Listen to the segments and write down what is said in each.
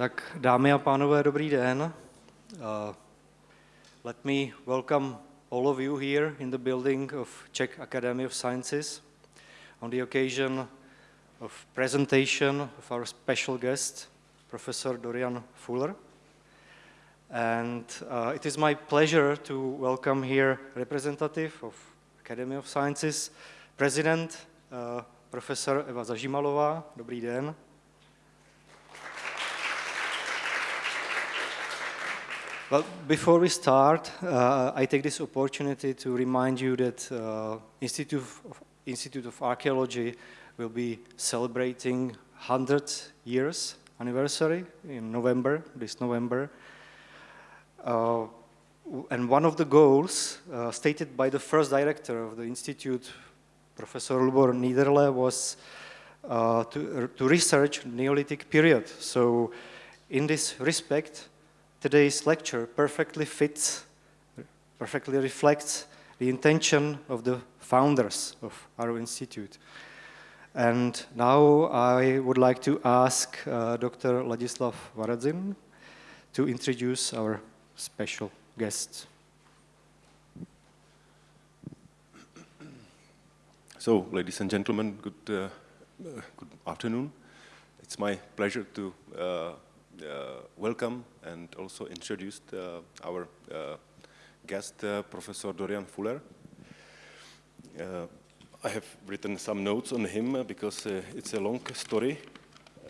Tak dámy a pánové, dobrý den. Uh, let me welcome all of you here in the building of Czech Academy of Sciences on the occasion of presentation of our special guest, Professor Dorian Fuller. And uh, it is my pleasure to welcome here representative of Academy of Sciences, President, uh, Professor Eva Zažimalová. Dobrý den. Well, before we start, uh, I take this opportunity to remind you that uh, Institute, of, Institute of Archaeology will be celebrating 100 years anniversary in November, this November. Uh, and one of the goals uh, stated by the first director of the Institute, Professor Lubor Niederle, was uh, to, to research Neolithic period. So in this respect, today's lecture perfectly fits, perfectly reflects the intention of the founders of our institute. And now I would like to ask uh, Dr. Ladislav Varadzin to introduce our special guest. So, ladies and gentlemen, good, uh, uh, good afternoon. It's my pleasure to uh, welcome and also introduce uh, our uh, guest, Professor Dorian Fuller. I have written some notes on him because it's a long story,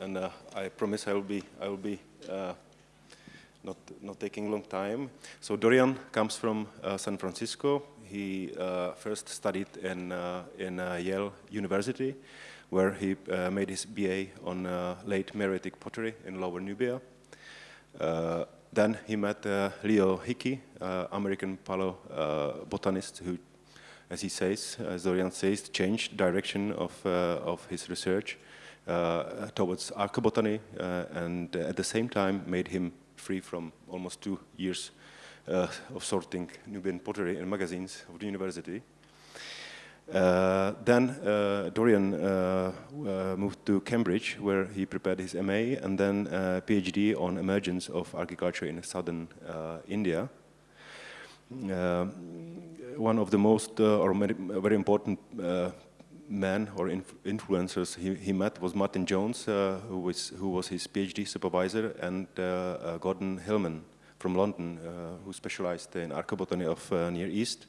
and I promise I will be I will be not not taking long time. So Dorian comes from uh, San Francisco. He uh, first studied in uh, in Yale University, where he uh, made his BA on uh, late Meroitic pottery in Lower Nubia. Uh, then he met Leo Hickey, American paleobotanist who, as he says, as Dorian says, changed direction of, of his research towards archaeobotany and at the same time made him free from almost two years uh, of sorting Nubian pottery in magazines of the university. Uh, then uh, Dorian uh, moved to Cambridge, where he prepared his MA and then PhD on emergence of agriculture in southern India. one of the most or very important men or inf influencers he, he, met was Martin Jones, uh, who, was, who was his PhD supervisor, and uh, uh, Gordon Hillman from London, who specialized in archaeobotany of Near East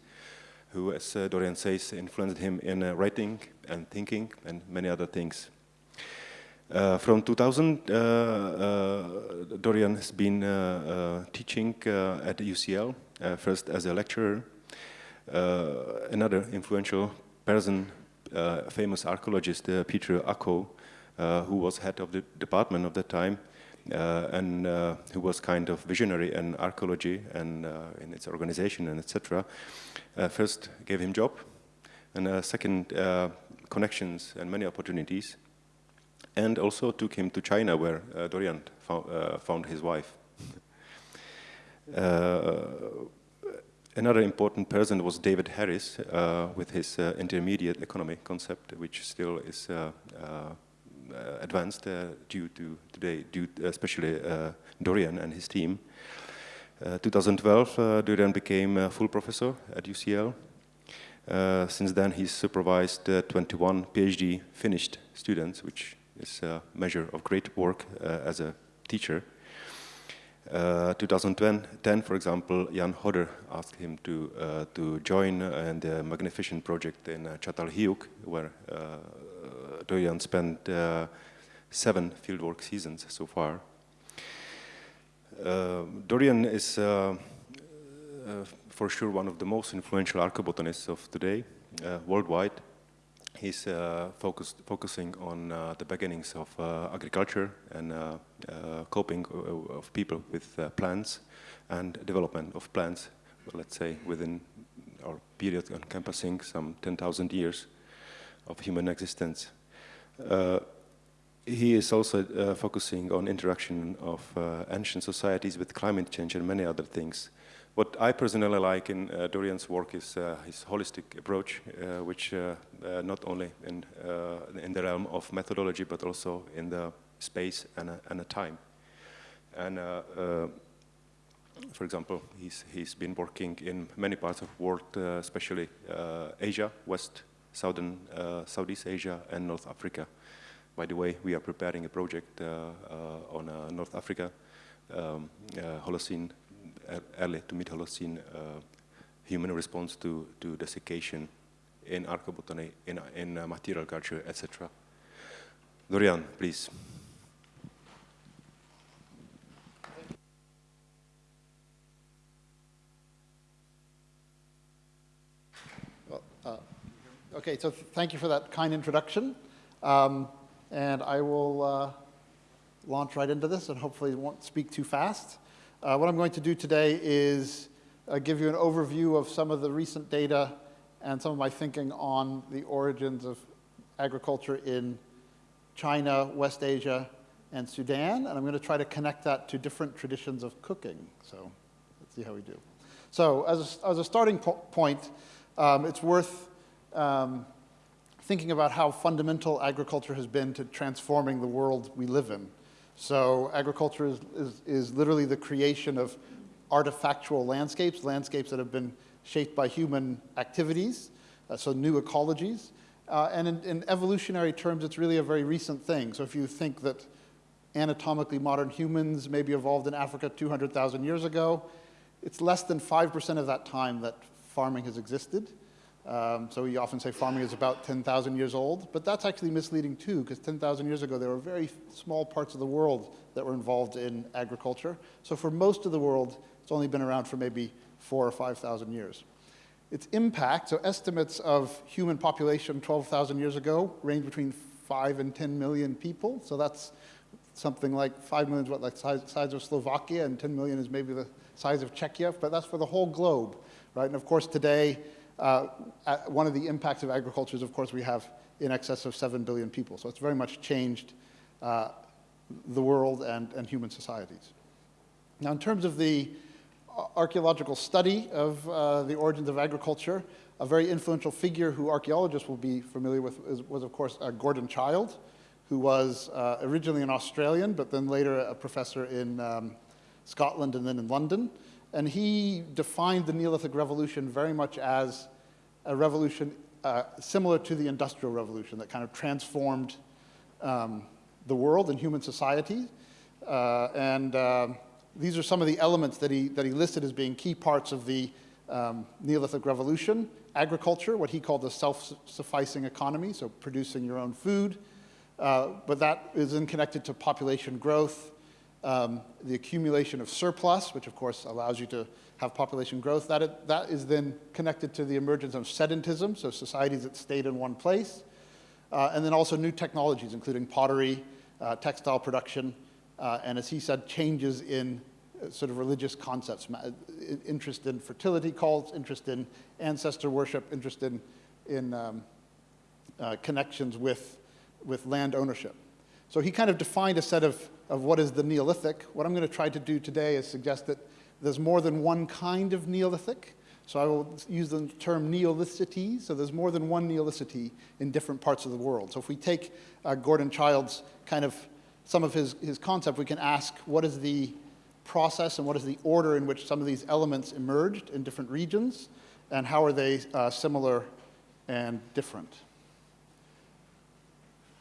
who, as uh, Dorian says, influenced him in uh, writing and thinking and many other things. Uh, from 2000, uh, uh, Dorian has been uh, teaching at UCL, first as a lecturer. another influential person, famous archaeologist Peter Ucko, who was head of the department of that time, and uh, who was kind of visionary in archaeology and uh, in its organization and etc. first gave him job, and second connections and many opportunities, and also took him to China where Dorian found, found his wife. Another important person was David Harris uh, with his uh, intermediate economy concept, which still is uh, uh, advanced uh, due to today, due especially uh, Dorian and his team. 2012, Dorian became a full professor at UCL. since then, he's supervised 21 PhD finished students, which is a measure of great work as a teacher. Uh, 2010, for example, Ian Hodder asked him to uh, to join uh, the Magnificent project in uh, where Uh, Dorian spent uh, seven fieldwork seasons so far. Uh, Dorian is uh, uh for sure one of the most influential archaeobotanists of today, uh, worldwide. He's focused, focusing on the beginnings of agriculture and coping of people with plants and development of plants, let's say within our period encompassing some 10,000 years of human existence. Uh, he is also uh, focusing on interaction of uh, ancient societies with climate change and many other things. What I personally like in uh, Dorian's work is uh, his holistic approach, uh, which not only in, in the realm of methodology, but also in the space and and a time. And uh, uh, for example, he's, he's been working in many parts of the world, uh, especially uh, Asia, West, Southern, uh, Southeast Asia, and North Africa. By the way, we are preparing a project uh, uh, on uh, North Africa, um, Holocene, early to mid-Holocene human response to, to desiccation in archaeobotany, in, in material culture, etc. Dorian, please. Okay, so thank you for that kind introduction. Um, and I will uh, launch right into this and hopefully won't speak too fast. Uh, what I'm going to do today is uh, give you an overview of some of the recent data and some of my thinking on the origins of agriculture in China, West Asia, and Sudan. And I'm going to try to connect that to different traditions of cooking. So let's see how we do. So as a, as a starting po point, um, it's worth um, thinking about how fundamental agriculture has been to transforming the world we live in. So agriculture is, is, is literally the creation of artifactual landscapes, landscapes that have been shaped by human activities, uh, so new ecologies. Uh, and in, in, evolutionary terms, it's really a very recent thing. So if you think that anatomically modern humans maybe evolved in Africa 200,000 years ago, it's less than 5% of that time that farming has existed. Um, so we often say farming is about 10,000 years old, but that's actually misleading too, because 10,000 years ago there were very small parts of the world that were involved in agriculture. So for most of the world, it's only been around for maybe four or 5,000 years. Its impact, so estimates of human population 12,000 years ago range between 5 and 10 million people. So that's something like 5 million is what, like size, size of Slovakia, and 10 million is maybe the size of Czechia, but that's for the whole globe, right? And of course today, uh, one of the impacts of agriculture is, of course, we have in excess of 7 billion people. So it's very much changed uh, the world and, and human societies. Now, in terms of the archaeological study of uh, the origins of agriculture, a very influential figure who archaeologists will be familiar with is, was, of course, uh, Gordon Childe, who was uh, originally an Australian, but then later a professor in um, Scotland and then in London. And he defined the Neolithic Revolution very much as a revolution uh, similar to the Industrial Revolution that kind of transformed um, the world and human society. Uh, and uh, these are some of the elements that he, that he listed as being key parts of the um, Neolithic Revolution. Agriculture, what he called the self-sufficing economy, so producing your own food. Uh, but that is then connected to population growth, um, the accumulation of surplus, which of course allows you to have population growth. That, it, that is then connected to the emergence of sedentism, so societies that stayed in one place. Uh, and then also new technologies, including pottery, uh, textile production, uh, and as he said, changes in uh, sort of religious concepts, interest in fertility cults, interest in ancestor worship, interest in, in um, uh, connections with, with land ownership. So he kind of defined a set of, of what is the Neolithic. What I'm going to try to do today is suggest that there's more than one kind of Neolithic. So I will use the term Neolithicity. So there's more than one Neolithicity in different parts of the world. So if we take uh, Gordon Childe's kind of, some of his, his concept, we can ask what is the process and what is the order in which some of these elements emerged in different regions, and how are they uh, similar and different.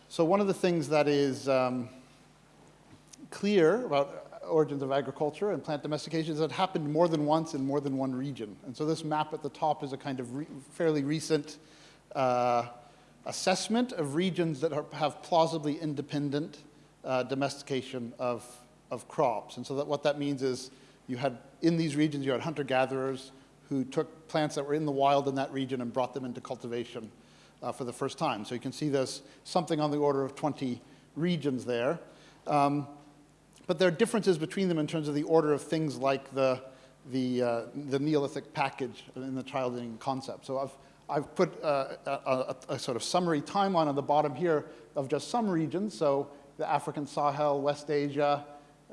So one of the things that is um, clear about origins of agriculture and plant domestication that happened more than once in more than one region. And so this map at the top is a kind of re fairly recent uh, assessment of regions that are, have plausibly independent uh, domestication of, of crops. And so that what that means is you had, in these regions, you had hunter-gatherers who took plants that were in the wild in that region and brought them into cultivation uh, for the first time. So you can see there's something on the order of 20 regions there. Um, but there are differences between them in terms of the order of things like the, the, uh, the Neolithic package in the Childean concept. So I've, I've put uh, a, a, a, sort of summary timeline on the bottom here of just some regions. So the African Sahel, West Asia,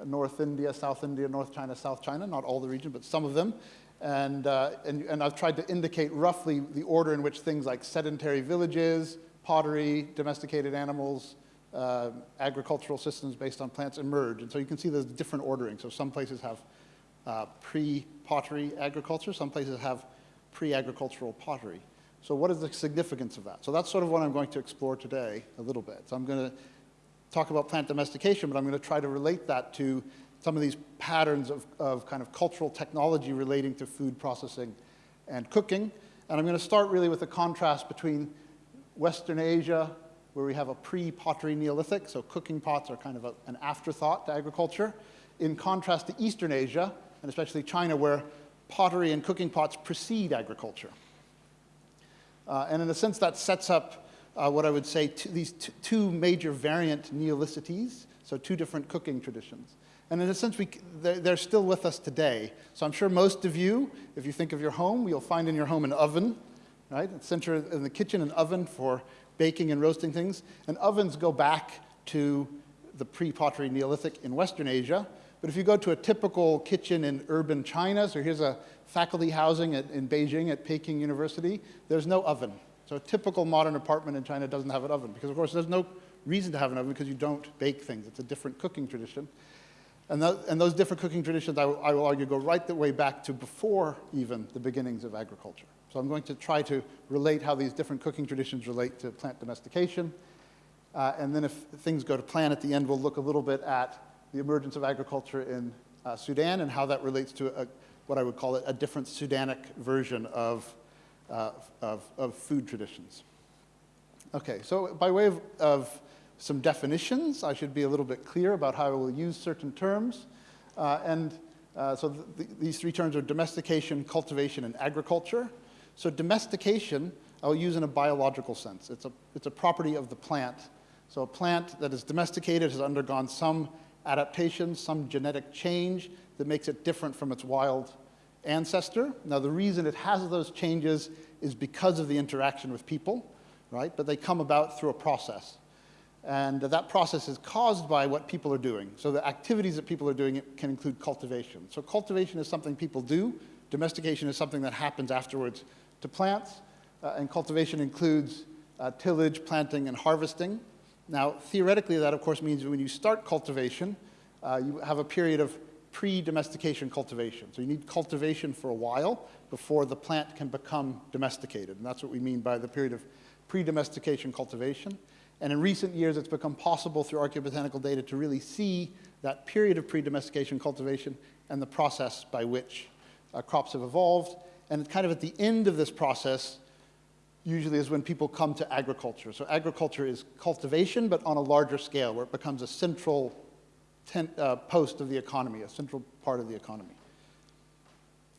North India, South India, North China, South China, not all the region, but some of them. And, uh, and, and I've tried to indicate roughly the order in which things like sedentary villages, pottery, domesticated animals, uh, agricultural systems based on plants emerge. And so you can see there's different ordering. So some places have uh, pre-pottery agriculture, some places have pre-agricultural pottery. So what is the significance of that? So that's sort of what I'm going to explore today a little bit. So I'm going to talk about plant domestication, but I'm going to try to relate that to some of these patterns of, of kind of cultural technology relating to food processing and cooking. And I'm going to start really with a contrast between Western Asia, where we have a pre-pottery Neolithic, so cooking pots are kind of a, an afterthought to agriculture, in contrast to Eastern Asia, and especially China, where pottery and cooking pots precede agriculture. Uh, and in a sense, that sets up uh, what I would say these two major variant Neolithicities, so two different cooking traditions. And in a sense, we, they're, they're still with us today. So I'm sure most of you, if you think of your home, you'll find in your home an oven, right? Center in the kitchen, an oven for baking and roasting things. And ovens go back to the pre-pottery Neolithic in Western Asia. But if you go to a typical kitchen in urban China, so here's a faculty housing at, in Beijing at Peking University, there's no oven. So a typical modern apartment in China doesn't have an oven because, of course, there's no reason to have an oven because you don't bake things. It's a different cooking tradition. And, and those different cooking traditions, I, I will argue, go right the way back to before even the beginnings of agriculture. So I'm going to try to relate how these different cooking traditions relate to plant domestication. Uh, and then if things go to plan at the end, we'll look a little bit at the emergence of agriculture in uh, Sudan and how that relates to a, what I would call it, a different Sudanic version of, uh, of, of, food traditions. Okay, so by way of, of, some definitions, I should be a little bit clear about how I will use certain terms. Uh, and uh, so th these three terms are domestication, cultivation, and agriculture. So domestication, I'll use in a biological sense. It's a, it's a property of the plant. So a plant that is domesticated has undergone some adaptation, some genetic change that makes it different from its wild ancestor. Now the reason it has those changes is because of the interaction with people, right? But they come about through a process. And that process is caused by what people are doing. So the activities that people are doing can include cultivation. So cultivation is something people do. Domestication is something that happens afterwards to plants, uh, and cultivation includes uh, tillage, planting, and harvesting. Now, theoretically, that of course means when you start cultivation, uh, you have a period of pre-domestication cultivation. So you need cultivation for a while before the plant can become domesticated. And that's what we mean by the period of pre-domestication cultivation. And in recent years, it's become possible through archaeobotanical data to really see that period of pre-domestication cultivation and the process by which uh, crops have evolved. And kind of at the end of this process, usually is when people come to agriculture. So agriculture is cultivation, but on a larger scale, where it becomes a central uh, post of the economy, a central part of the economy.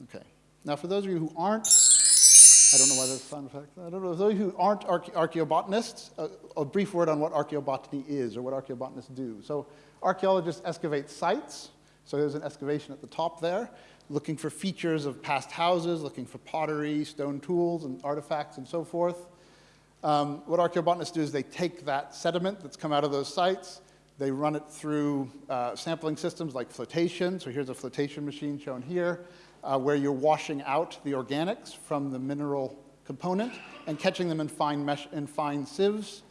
Okay. Now, for those of you who aren't, I don't know why there's sound effect. I don't know. For those of you who aren't archaeobotanists, uh, a brief word on what archaeobotany is or what archaeobotanists do. So archaeologists excavate sites. So there's an excavation at the top there looking for features of past houses, looking for pottery, stone tools, and artifacts, and so forth. Um, what archaeobotanists do is they take that sediment that's come out of those sites, they run it through uh, sampling systems like flotation. So here's a flotation machine shown here, uh, where you're washing out the organics from the mineral component and catching them in fine, mesh, in fine sieves,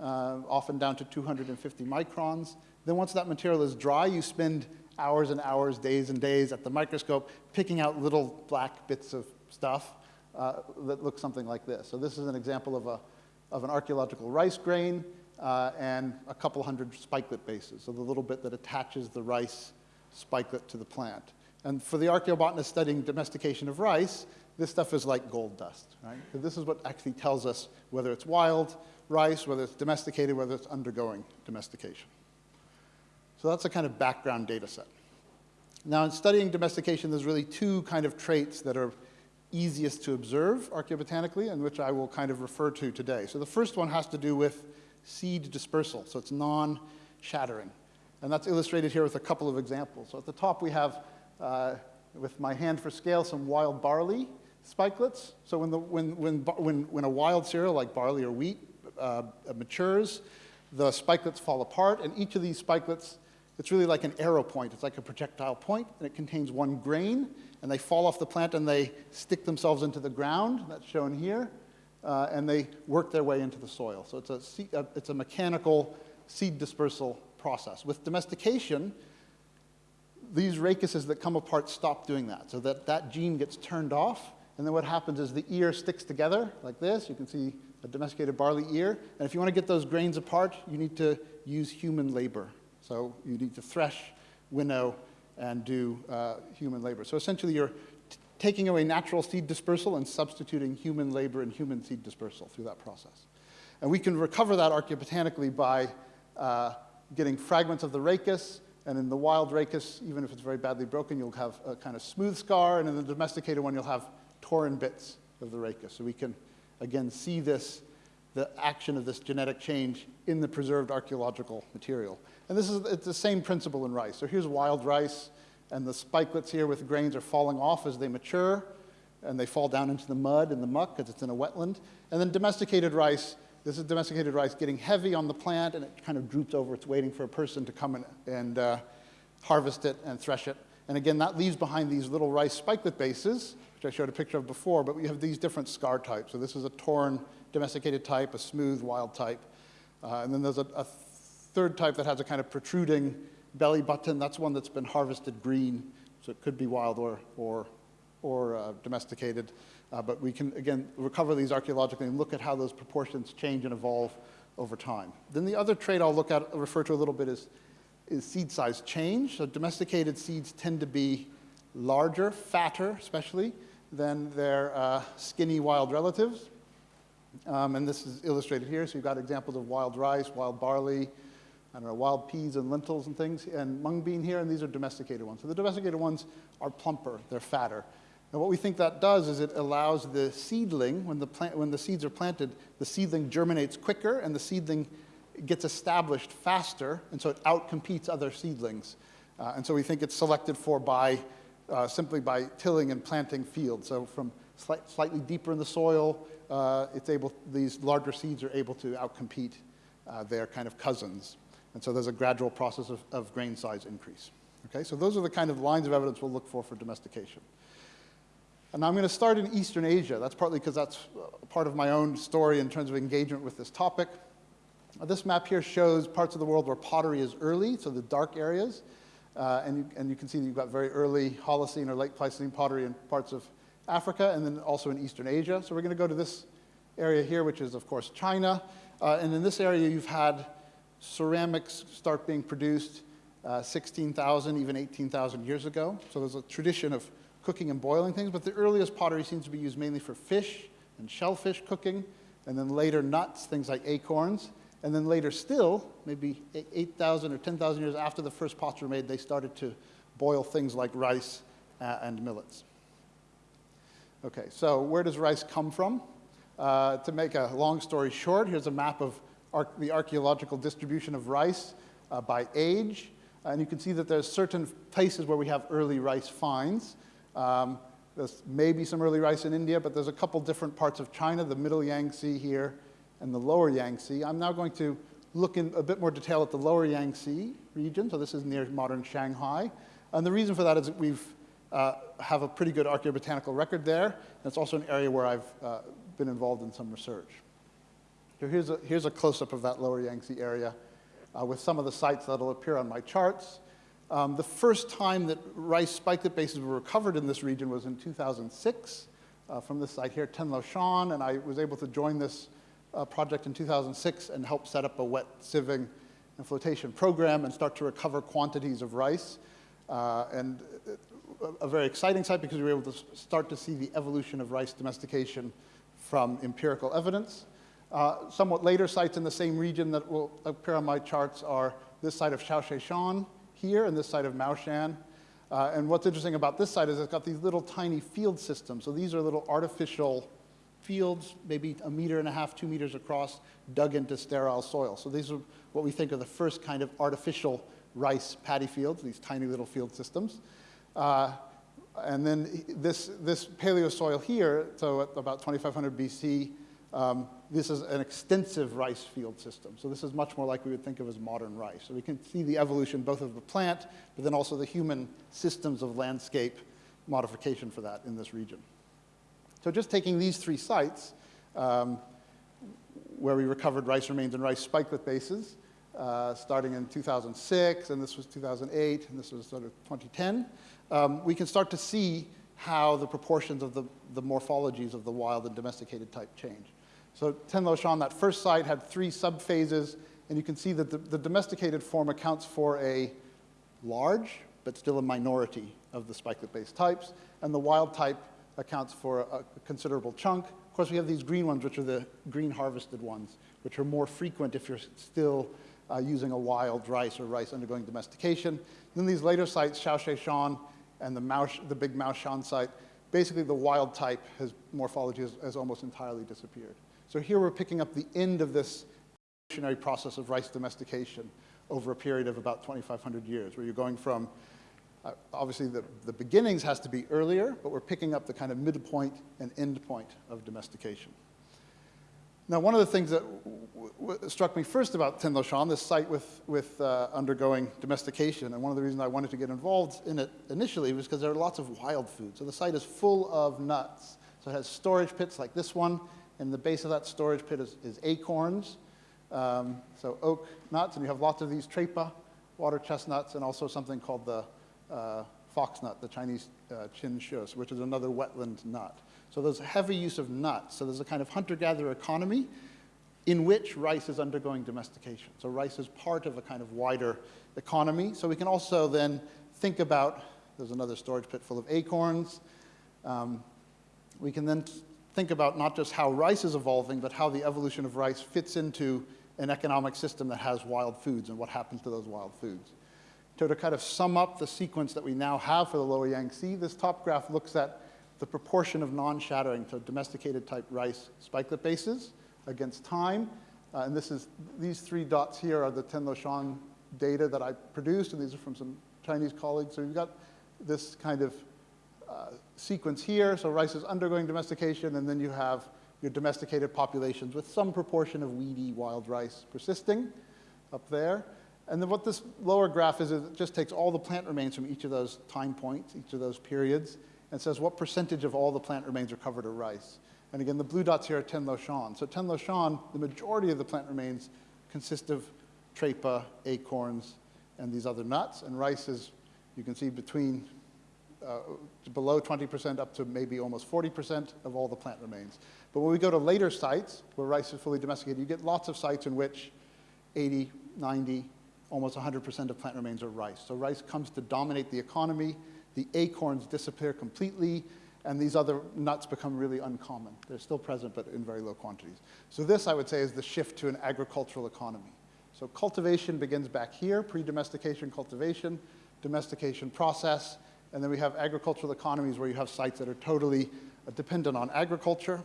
uh, often down to 250 microns. Then once that material is dry, you spend hours and hours, days and days at the microscope, picking out little black bits of stuff uh, that look something like this. So this is an example of, a, of an archaeological rice grain uh, and a couple hundred spikelet bases, so the little bit that attaches the rice spikelet to the plant. And for the archaeobotanist studying domestication of rice, this stuff is like gold dust, right? So this is what actually tells us whether it's wild rice, whether it's domesticated, whether it's undergoing domestication. So that's a kind of background data set. Now, in studying domestication, there's really two kind of traits that are easiest to observe archaeobotanically and which I will kind of refer to today. So the first one has to do with seed dispersal, so it's non-shattering. And that's illustrated here with a couple of examples. So at the top we have, uh, with my hand for scale, some wild barley spikelets. So when, the, when, when, when, when a wild cereal like barley or wheat uh, matures, the spikelets fall apart, and each of these spikelets it's really like an arrow point. It's like a projectile point, and it contains one grain, and they fall off the plant and they stick themselves into the ground. That's shown here. Uh, and they work their way into the soil. So it's a, uh, it's a mechanical seed dispersal process. With domestication, these rachises that come apart stop doing that. So that, that gene gets turned off, and then what happens is the ear sticks together like this. You can see a domesticated barley ear. And if you want to get those grains apart, you need to use human labor. So you need to thresh, winnow, and do uh, human labor. So essentially, you're taking away natural seed dispersal and substituting human labor and human seed dispersal through that process. And we can recover that archaeobotanically by uh, getting fragments of the rachis, and in the wild rachis, even if it's very badly broken, you'll have a kind of smooth scar, and in the domesticated one, you'll have torn bits of the rachis. So we can, again, see this, the action of this genetic change in the preserved archaeological material. And this is it's the same principle in rice. So here's wild rice, and the spikelets here with grains are falling off as they mature, and they fall down into the mud and the muck because it's in a wetland. And then domesticated rice, this is domesticated rice getting heavy on the plant, and it kind of droops over. It's waiting for a person to come and, and uh, harvest it and thresh it. And again, that leaves behind these little rice spikelet bases, which I showed a picture of before, but we have these different scar types. So this is a torn domesticated type, a smooth wild type. Uh, and then there's a, a third type that has a kind of protruding belly button. That's one that's been harvested green, so it could be wild or, or, or uh, domesticated. Uh, but we can, again, recover these archaeologically and look at how those proportions change and evolve over time. Then the other trait I'll look at, refer to a little bit is, is seed size change. So domesticated seeds tend to be larger, fatter especially, than their uh, skinny wild relatives. Um, and this is illustrated here. So you've got examples of wild rice, wild barley, I don't know, wild peas and lentils and things, and mung bean here, and these are domesticated ones. So the domesticated ones are plumper, they're fatter. And what we think that does is it allows the seedling, when the, plant, when the seeds are planted, the seedling germinates quicker and the seedling gets established faster, and so it outcompetes other seedlings. Uh, and so we think it's selected for by uh, simply by tilling and planting fields. So from slight, slightly deeper in the soil, uh, it's able, these larger seeds are able to outcompete uh, their kind of cousins. And so there's a gradual process of, of grain size increase. Okay, so those are the kind of lines of evidence we'll look for for domestication. And I'm going to start in Eastern Asia. That's partly because that's part of my own story in terms of engagement with this topic. This map here shows parts of the world where pottery is early, so the dark areas. Uh, and, you, and you can see that you've got very early Holocene or late Pleistocene pottery in parts of Africa and then also in Eastern Asia. So we're going to go to this area here, which is, of course, China. Uh, and in this area, you've had ceramics start being produced uh, 16,000, even 18,000 years ago. So there's a tradition of cooking and boiling things, but the earliest pottery seems to be used mainly for fish and shellfish cooking, and then later nuts, things like acorns. And then later still, maybe 8,000 or 10,000 years after the first pots were made, they started to boil things like rice uh, and millets. Okay, so where does rice come from? Uh, to make a long story short, here's a map of the archaeological distribution of rice uh, by age. And you can see that there's certain places where we have early rice finds. Um, there's maybe some early rice in India, but there's a couple different parts of China, the middle Yangtze here and the lower Yangtze. I'm now going to look in a bit more detail at the lower Yangtze region. So this is near modern Shanghai. And the reason for that is that we've uh, have a pretty good archaeobotanical record there. And it's also an area where I've uh, been involved in some research. So here's a, here's a close-up of that lower Yangtze area uh, with some of the sites that'll appear on my charts. Um, the first time that rice spikelet bases were recovered in this region was in 2006 uh, from this site here, Tianluoshan, and I was able to join this uh, project in 2006 and help set up a wet sieving and flotation program and start to recover quantities of rice. Uh, and a very exciting site because we were able to start to see the evolution of rice domestication from empirical evidence. Uh, somewhat later sites in the same region that will appear on my charts are this site of Caoxieshan here and this site of Maoshan. Uh, and what's interesting about this site is it's got these little tiny field systems. So these are little artificial fields, maybe a meter and a half, two meters across, dug into sterile soil. So these are what we think are the first kind of artificial rice paddy fields, these tiny little field systems. Uh, and then this, this paleo soil here, so at about 2500 BC, um, this is an extensive rice field system. So this is much more like we would think of as modern rice. So we can see the evolution both of the plant, but then also the human systems of landscape modification for that in this region. So just taking these three sites, um, where we recovered rice remains and rice spikelet bases, uh, starting in 2006, and this was 2008, and this was sort of 2010, um, we can start to see how the proportions of the, the morphologies of the wild and domesticated type change. So Tianluoshan, that first site had three subphases, and you can see that the, the domesticated form accounts for a large, but still a minority of the spikelet-based types, and the wild type accounts for a, a considerable chunk. Of course, we have these green ones, which are the green harvested ones, which are more frequent if you're still uh, using a wild rice or rice undergoing domestication. Then these later sites, Caoxieshan and the, the big Mao Shan site, basically the wild type has, morphology has, has almost entirely disappeared. So here we're picking up the end of this evolutionary process of rice domestication over a period of about 2,500 years, where you're going from, uh, obviously the, the beginnings has to be earlier, but we're picking up the kind of midpoint and end point of domestication. Now, one of the things that struck me first about Tianluoshan, this site with, with uh, undergoing domestication, and one of the reasons I wanted to get involved in it initially was because there are lots of wild food. So the site is full of nuts. So it has storage pits like this one, and the base of that storage pit is, is acorns, um, so oak nuts, and you have lots of these trapa, water chestnuts, and also something called the uh, foxnut, the Chinese uh, chin shus, which is another wetland nut. So there's heavy use of nuts. So there's a kind of hunter-gatherer economy in which rice is undergoing domestication. So rice is part of a kind of wider economy. So we can also then think about, there's another storage pit full of acorns. Um, we can then think about not just how rice is evolving, but how the evolution of rice fits into an economic system that has wild foods and what happens to those wild foods. So to kind of sum up the sequence that we now have for the lower Yangtze, this top graph looks at the proportion of non-shattering to domesticated type rice spikelet bases against time. Uh, and this is, these three dots here are the Tianluoshan data that I produced, and these are from some Chinese colleagues. So you've got this kind of uh, sequence here. So rice is undergoing domestication, and then you have your domesticated populations with some proportion of weedy wild rice persisting up there. And then what this lower graph is, is it just takes all the plant remains from each of those time points, each of those periods, and says what percentage of all the plant remains are covered in rice. And again, the blue dots here are Tianluoshan. So Tianluoshan, the majority of the plant remains consist of trapa, acorns, and these other nuts. And rice is, you can see, between uh, below 20% up to maybe almost 40% of all the plant remains. But when we go to later sites where rice is fully domesticated, you get lots of sites in which 80, 90, almost 100% of plant remains are rice. So rice comes to dominate the economy the acorns disappear completely, and these other nuts become really uncommon. They're still present, but in very low quantities. So this, I would say, is the shift to an agricultural economy. So cultivation begins back here, pre-domestication cultivation, domestication process, and then we have agricultural economies where you have sites that are totally uh, dependent on agriculture.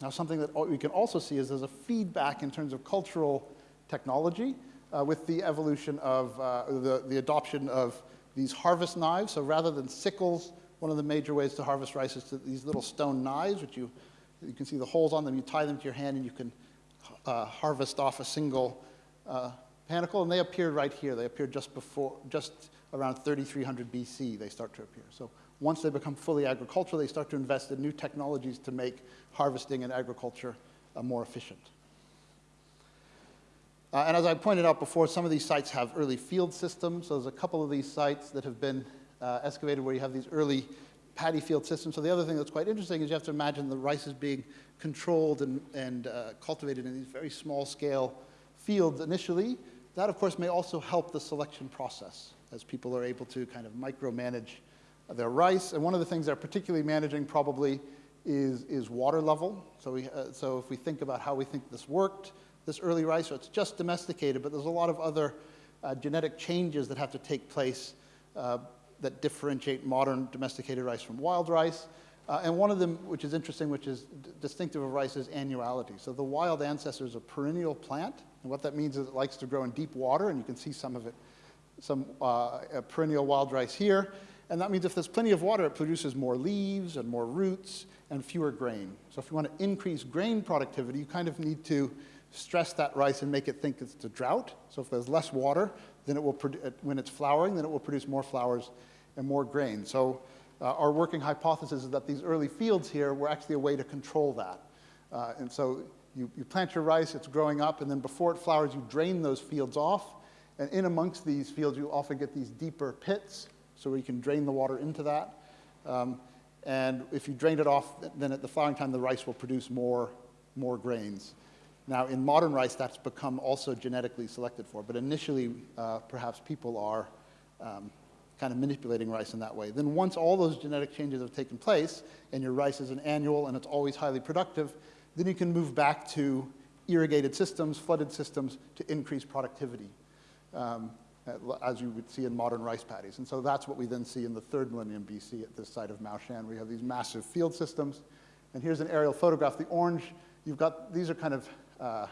Now, something that we can also see is there's a feedback in terms of cultural technology uh, with the evolution of uh, the, the adoption of these harvest knives. So rather than sickles, one of the major ways to harvest rice is to these little stone knives, which you, you can see the holes on them. You tie them to your hand and you can uh, harvest off a single uh, panicle. And they appeared right here. They appeared just before, just around 3300 BC, they start to appear. So once they become fully agricultural, they start to invest in new technologies to make harvesting and agriculture uh, more efficient. Uh, and as I pointed out before, some of these sites have early field systems. So there's a couple of these sites that have been uh, excavated where you have these early paddy field systems. So the other thing that's quite interesting is you have to imagine the rice is being controlled and, and uh, cultivated in these very small scale fields initially. That, of course, may also help the selection process as people are able to kind of micromanage their rice. And one of the things they're particularly managing probably is, is water level. So, we, uh, so if we think about how we think this worked, this early rice, so it's just domesticated, but there's a lot of other uh, genetic changes that have to take place uh, that differentiate modern domesticated rice from wild rice. Uh, and one of them, which is interesting, which is distinctive of rice, is annuality. So the wild ancestor is a perennial plant, and what that means is it likes to grow in deep water, and you can see some of it, some uh, perennial wild rice here. And that means if there's plenty of water, it produces more leaves and more roots and fewer grain. So if you want to increase grain productivity, you kind of need to stress that rice and make it think it's a drought. So if there's less water, then it will, when it's flowering, then it will produce more flowers and more grain. So uh, our working hypothesis is that these early fields here were actually a way to control that. Uh, and so you, you plant your rice, it's growing up, and then before it flowers, you drain those fields off. And in amongst these fields, you often get these deeper pits, so where you can drain the water into that. Um, and if you drain it off, then at the flowering time, the rice will produce more, more grains. Now, in modern rice, that's become also genetically selected for, but initially, uh, perhaps people are um, kind of manipulating rice in that way. Then once all those genetic changes have taken place, and your rice is an annual and it's always highly productive, then you can move back to irrigated systems, flooded systems, to increase productivity, um, as you would see in modern rice paddies. And so that's what we then see in the third millennium BC at this site of Maoshan. We have these massive field systems. And here's an aerial photograph. The orange, you've got, these are kind of uh,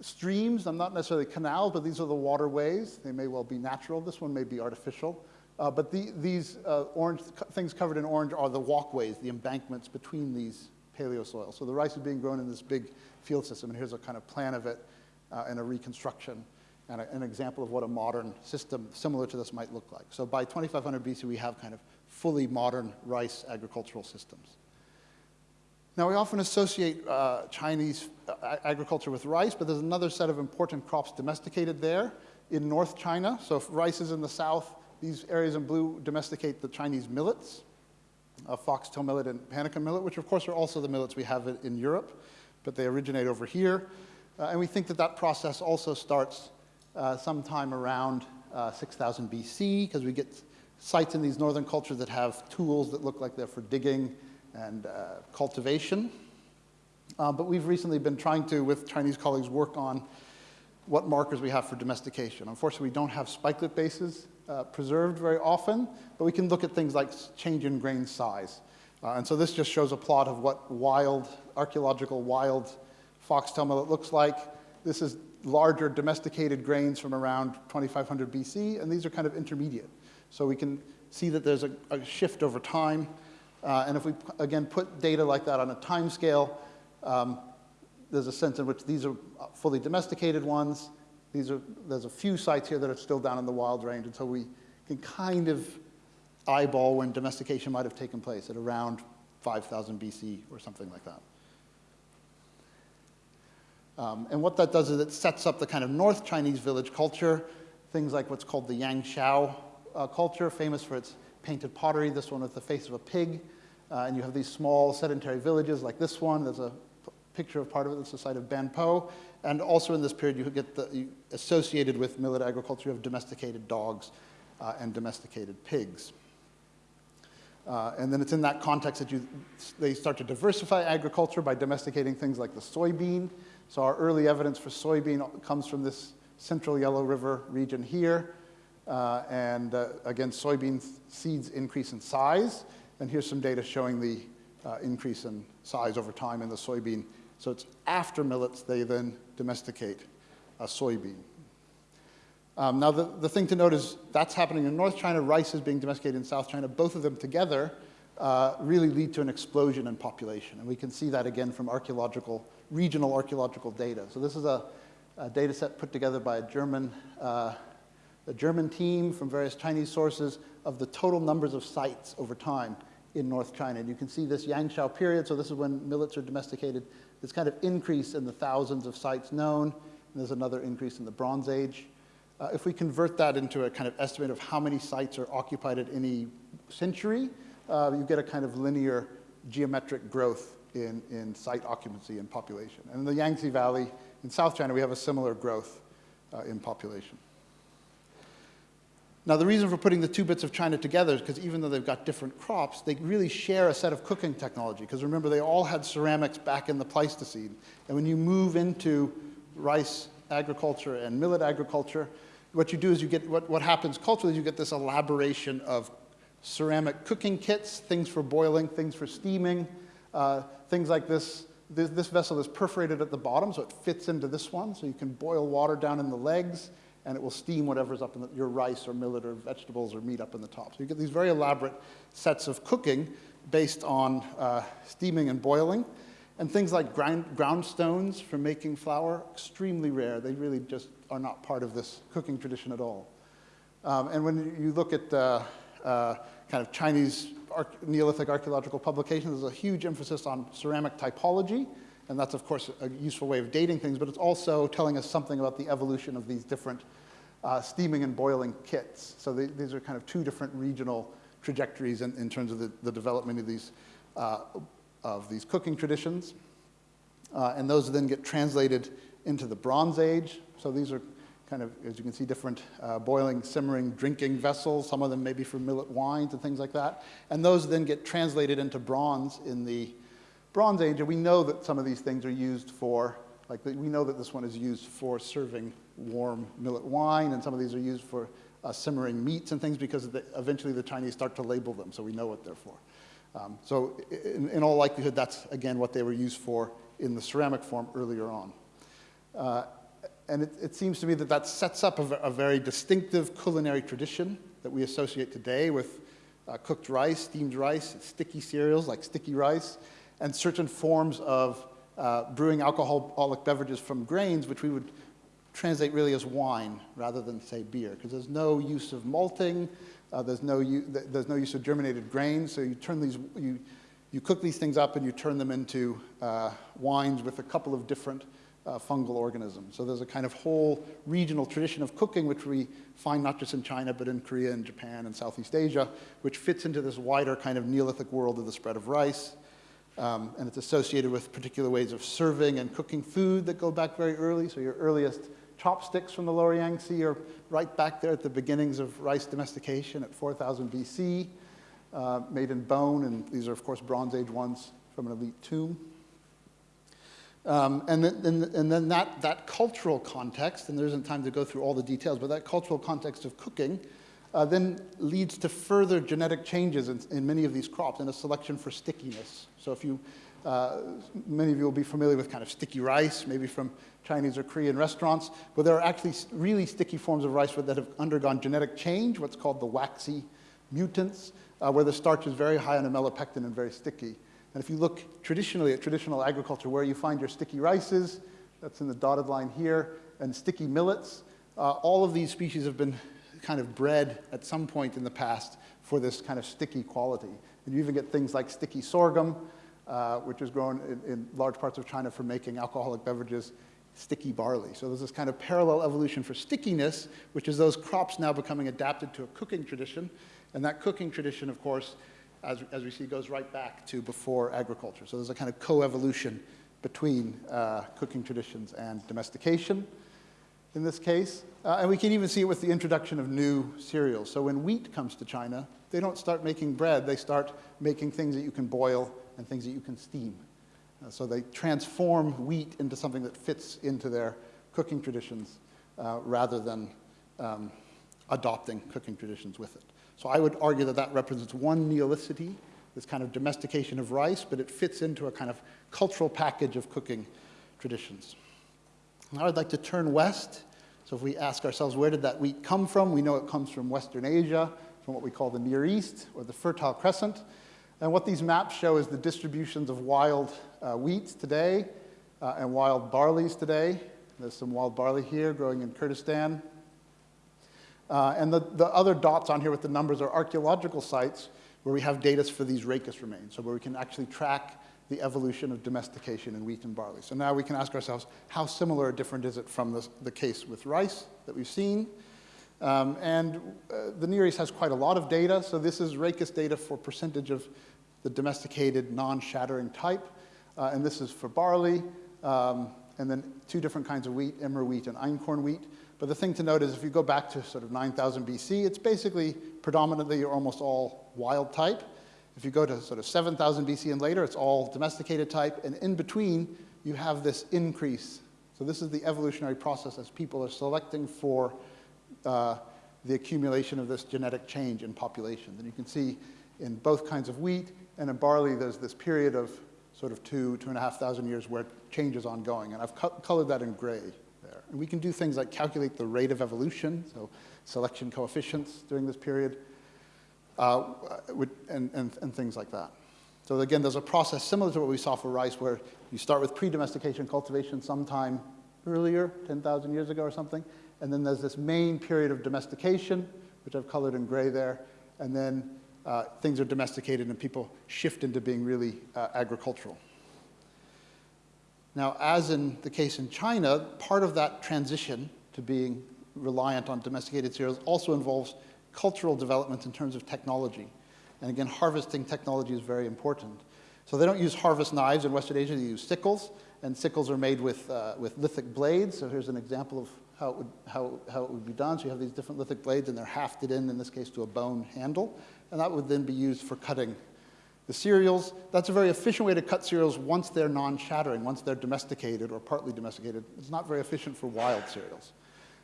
streams. I'm not necessarily canals, but these are the waterways. They may well be natural. This one may be artificial. Uh, but the, these uh, orange things covered in orange are the walkways, the embankments between these paleosoils. So the rice is being grown in this big field system, and here's a kind of plan of it uh, and a reconstruction and a, an example of what a modern system similar to this might look like. So by 2500 BC, we have kind of fully modern rice agricultural systems. Now, we often associate uh, Chinese uh, agriculture with rice, but there's another set of important crops domesticated there in North China. So if rice is in the south, these areas in blue domesticate the Chinese millets, uh, foxtail millet and panicum millet, which of course are also the millets we have in Europe, but they originate over here. Uh, and we think that that process also starts uh, sometime around uh, 6000 BC, because we get sites in these northern cultures that have tools that look like they're for digging and uh, cultivation. Uh, but we've recently been trying to, with Chinese colleagues, work on what markers we have for domestication. Unfortunately, we don't have spikelet bases uh, preserved very often, but we can look at things like change in grain size. Uh, and so this just shows a plot of what wild, archaeological wild foxtail millet looks like. This is larger domesticated grains from around 2500 BC, and these are kind of intermediate. So we can see that there's a, a shift over time. Uh, and if we, again, put data like that on a time scale, um, there's a sense in which these are fully domesticated ones. These are, there's a few sites here that are still down in the wild range, and so we can kind of eyeball when domestication might have taken place at around 5000 BC or something like that. Um, and what that does is it sets up the kind of North Chinese village culture, things like what's called the Yangshao uh, culture, famous for its painted pottery, this one with the face of a pig. Uh, and you have these small sedentary villages like this one. There's a picture of part of it. It's the site of Banpo. And also in this period, you get the, you, associated with millet agriculture, you have domesticated dogs uh, and domesticated pigs. Uh, and then it's in that context that you, they start to diversify agriculture by domesticating things like the soybean. So our early evidence for soybean comes from this central Yellow River region here. Uh, and uh, again, soybean seeds increase in size. And here's some data showing the uh, increase in size over time in the soybean. So it's after millets, they then domesticate a soybean. Um, now, the, the thing to note is that's happening in North China, rice is being domesticated in South China. Both of them together uh, really lead to an explosion in population. And we can see that again from archaeological regional archaeological data. So this is a, a data set put together by a German, uh, a German team from various Chinese sources of the total numbers of sites over time in North China. And you can see this Yangshao period, so this is when millets are domesticated, this kind of increase in the thousands of sites known, and there's another increase in the Bronze Age. Uh, if we convert that into a kind of estimate of how many sites are occupied at any century, uh, you get a kind of linear geometric growth in, in site occupancy and population. And in the Yangtze Valley in South China, we have a similar growth uh, in population. Now, the reason for putting the two bits of China together is because even though they've got different crops, they really share a set of cooking technology. Because remember, they all had ceramics back in the Pleistocene. And when you move into rice agriculture and millet agriculture, what you do is you get, what, what happens culturally is you get this elaboration of ceramic cooking kits, things for boiling, things for steaming, uh, things like this, this, this, vessel is perforated at the bottom, so it fits into this one. So you can boil water down in the legs, and it will steam whatever's up in the, your rice or millet or vegetables or meat up in the top. So you get these very elaborate sets of cooking based on uh, steaming and boiling. And things like grind, ground stones for making flour, extremely rare. They really just are not part of this cooking tradition at all. Um, and when you look at uh, uh, kind of Chinese Neolithic archaeological publications, there's a huge emphasis on ceramic typology And that's, of course, a useful way of dating things, but it's also telling us something about the evolution of these different uh, steaming and boiling kits. So they, these are kind of two different regional trajectories in, in terms of the, the, development of these, uh, of these cooking traditions. Uh, and those then get translated into the Bronze Age. So these are kind of, as you can see, different uh, boiling, simmering, drinking vessels, some of them maybe for millet wines and things like that. And those then get translated into bronze in the Bronze Age. And we know that some of these things are used for, like we know that this one is used for serving warm millet wine, and some of these are used for uh, simmering meats and things because the, eventually the Chinese start to label them, so we know what they're for. Um, so in, in, all likelihood, that's, again, what they were used for in the ceramic form earlier on. Uh, and it, it, seems to me that that sets up a, a, very distinctive culinary tradition that we associate today with uh, cooked rice, steamed rice, sticky cereals like sticky rice, and certain forms of uh, brewing alcoholic beverages from grains, which we would translate really as wine rather than say beer, because there's no use of malting, uh, there's, no there's no use of germinated grains, so you turn these, you, you cook these things up and you turn them into uh, wines with a couple of different uh, fungal organisms. So there's a kind of whole regional tradition of cooking which we find not just in China but in Korea and Japan and Southeast Asia, which fits into this wider kind of Neolithic world of the spread of rice. Um, and it's associated with particular ways of serving and cooking food that go back very early. So your earliest chopsticks from the lower Yangtze are right back there at the beginnings of rice domestication at 4000 BC, uh, made in bone, and these are, of course, Bronze Age ones from an elite tomb. Um, and, then, and then that, that cultural context, and there isn't time to go through all the details, but that cultural context of cooking uh, then leads to further genetic changes in, in, many of these crops and a selection for stickiness. So if you, uh, many of you will be familiar with kind of sticky rice, maybe from Chinese or Korean restaurants, but there are actually really sticky forms of rice that have undergone genetic change, what's called the waxy mutants, uh, where the starch is very high on amylopectin and very sticky. And if you look traditionally at traditional agriculture, where you find your sticky rices, that's in the dotted line here, and sticky millets, uh, all of these species have been kind of bred at some point in the past for this kind of sticky quality. And you even get things like sticky sorghum, uh, which is grown in, in, large parts of China for making alcoholic beverages, sticky barley. So there's this kind of parallel evolution for stickiness, which is those crops now becoming adapted to a cooking tradition. And that cooking tradition, of course, as, as we see, goes right back to before agriculture. So there's a kind of co-evolution between uh, cooking traditions and domestication in this case. Uh, and we can even see it with the introduction of new cereals. So when wheat comes to China, they don't start making bread, they start making things that you can boil and things that you can steam. Uh, so they transform wheat into something that fits into their cooking traditions uh, rather than um, adopting cooking traditions with it. So I would argue that that represents one neolicity, this kind of domestication of rice, but it fits into a kind of cultural package of cooking traditions. Now I'd like to turn west. So if we ask ourselves, where did that wheat come from? We know it comes from Western Asia, from what we call the Near East, or the Fertile Crescent. And what these maps show is the distributions of wild uh, wheats today uh, and wild barleys today. There's some wild barley here growing in Kurdistan. Uh, and the, the other dots on here with the numbers are archaeological sites where we have data for these rachis remains, so where we can actually track the evolution of domestication in wheat and barley. So now we can ask ourselves, how similar or different is it from the, the case with rice that we've seen? Um, and uh, the Near East has quite a lot of data, so this is rachis data for percentage of the domesticated non-shattering type, uh, and this is for barley, um, and then two different kinds of wheat, emmer wheat and einkorn wheat. But the thing to note is if you go back to sort of 9,000 BC, it's basically predominantly or almost all wild type. If you go to sort of 7,000 BC and later, it's all domesticated type. And in between, you have this increase. So this is the evolutionary process as people are selecting for uh, the accumulation of this genetic change in populations. And you can see in both kinds of wheat and in barley, there's this period of sort of two, two and a half thousand years where change is ongoing. And I've co colored that in gray. There. And we can do things like calculate the rate of evolution, so selection coefficients during this period, uh, and, and, and things like that. So again, there's a process similar to what we saw for rice where you start with pre-domestication cultivation sometime earlier, 10,000 years ago or something, and then there's this main period of domestication, which I've colored in gray there, and then uh, things are domesticated and people shift into being really uh, agricultural. Now, as in the case in China, part of that transition to being reliant on domesticated cereals also involves cultural developments in terms of technology. And again, harvesting technology is very important. So they don't use harvest knives in Western Asia, they use sickles, and sickles are made with, uh, with lithic blades. So here's an example of how it, would, how, how it would be done. So you have these different lithic blades, and they're hafted in, in this case, to a bone handle. And that would then be used for cutting the cereals. That's a very efficient way to cut cereals once they're non-shattering, once they're domesticated or partly domesticated. It's not very efficient for wild cereals.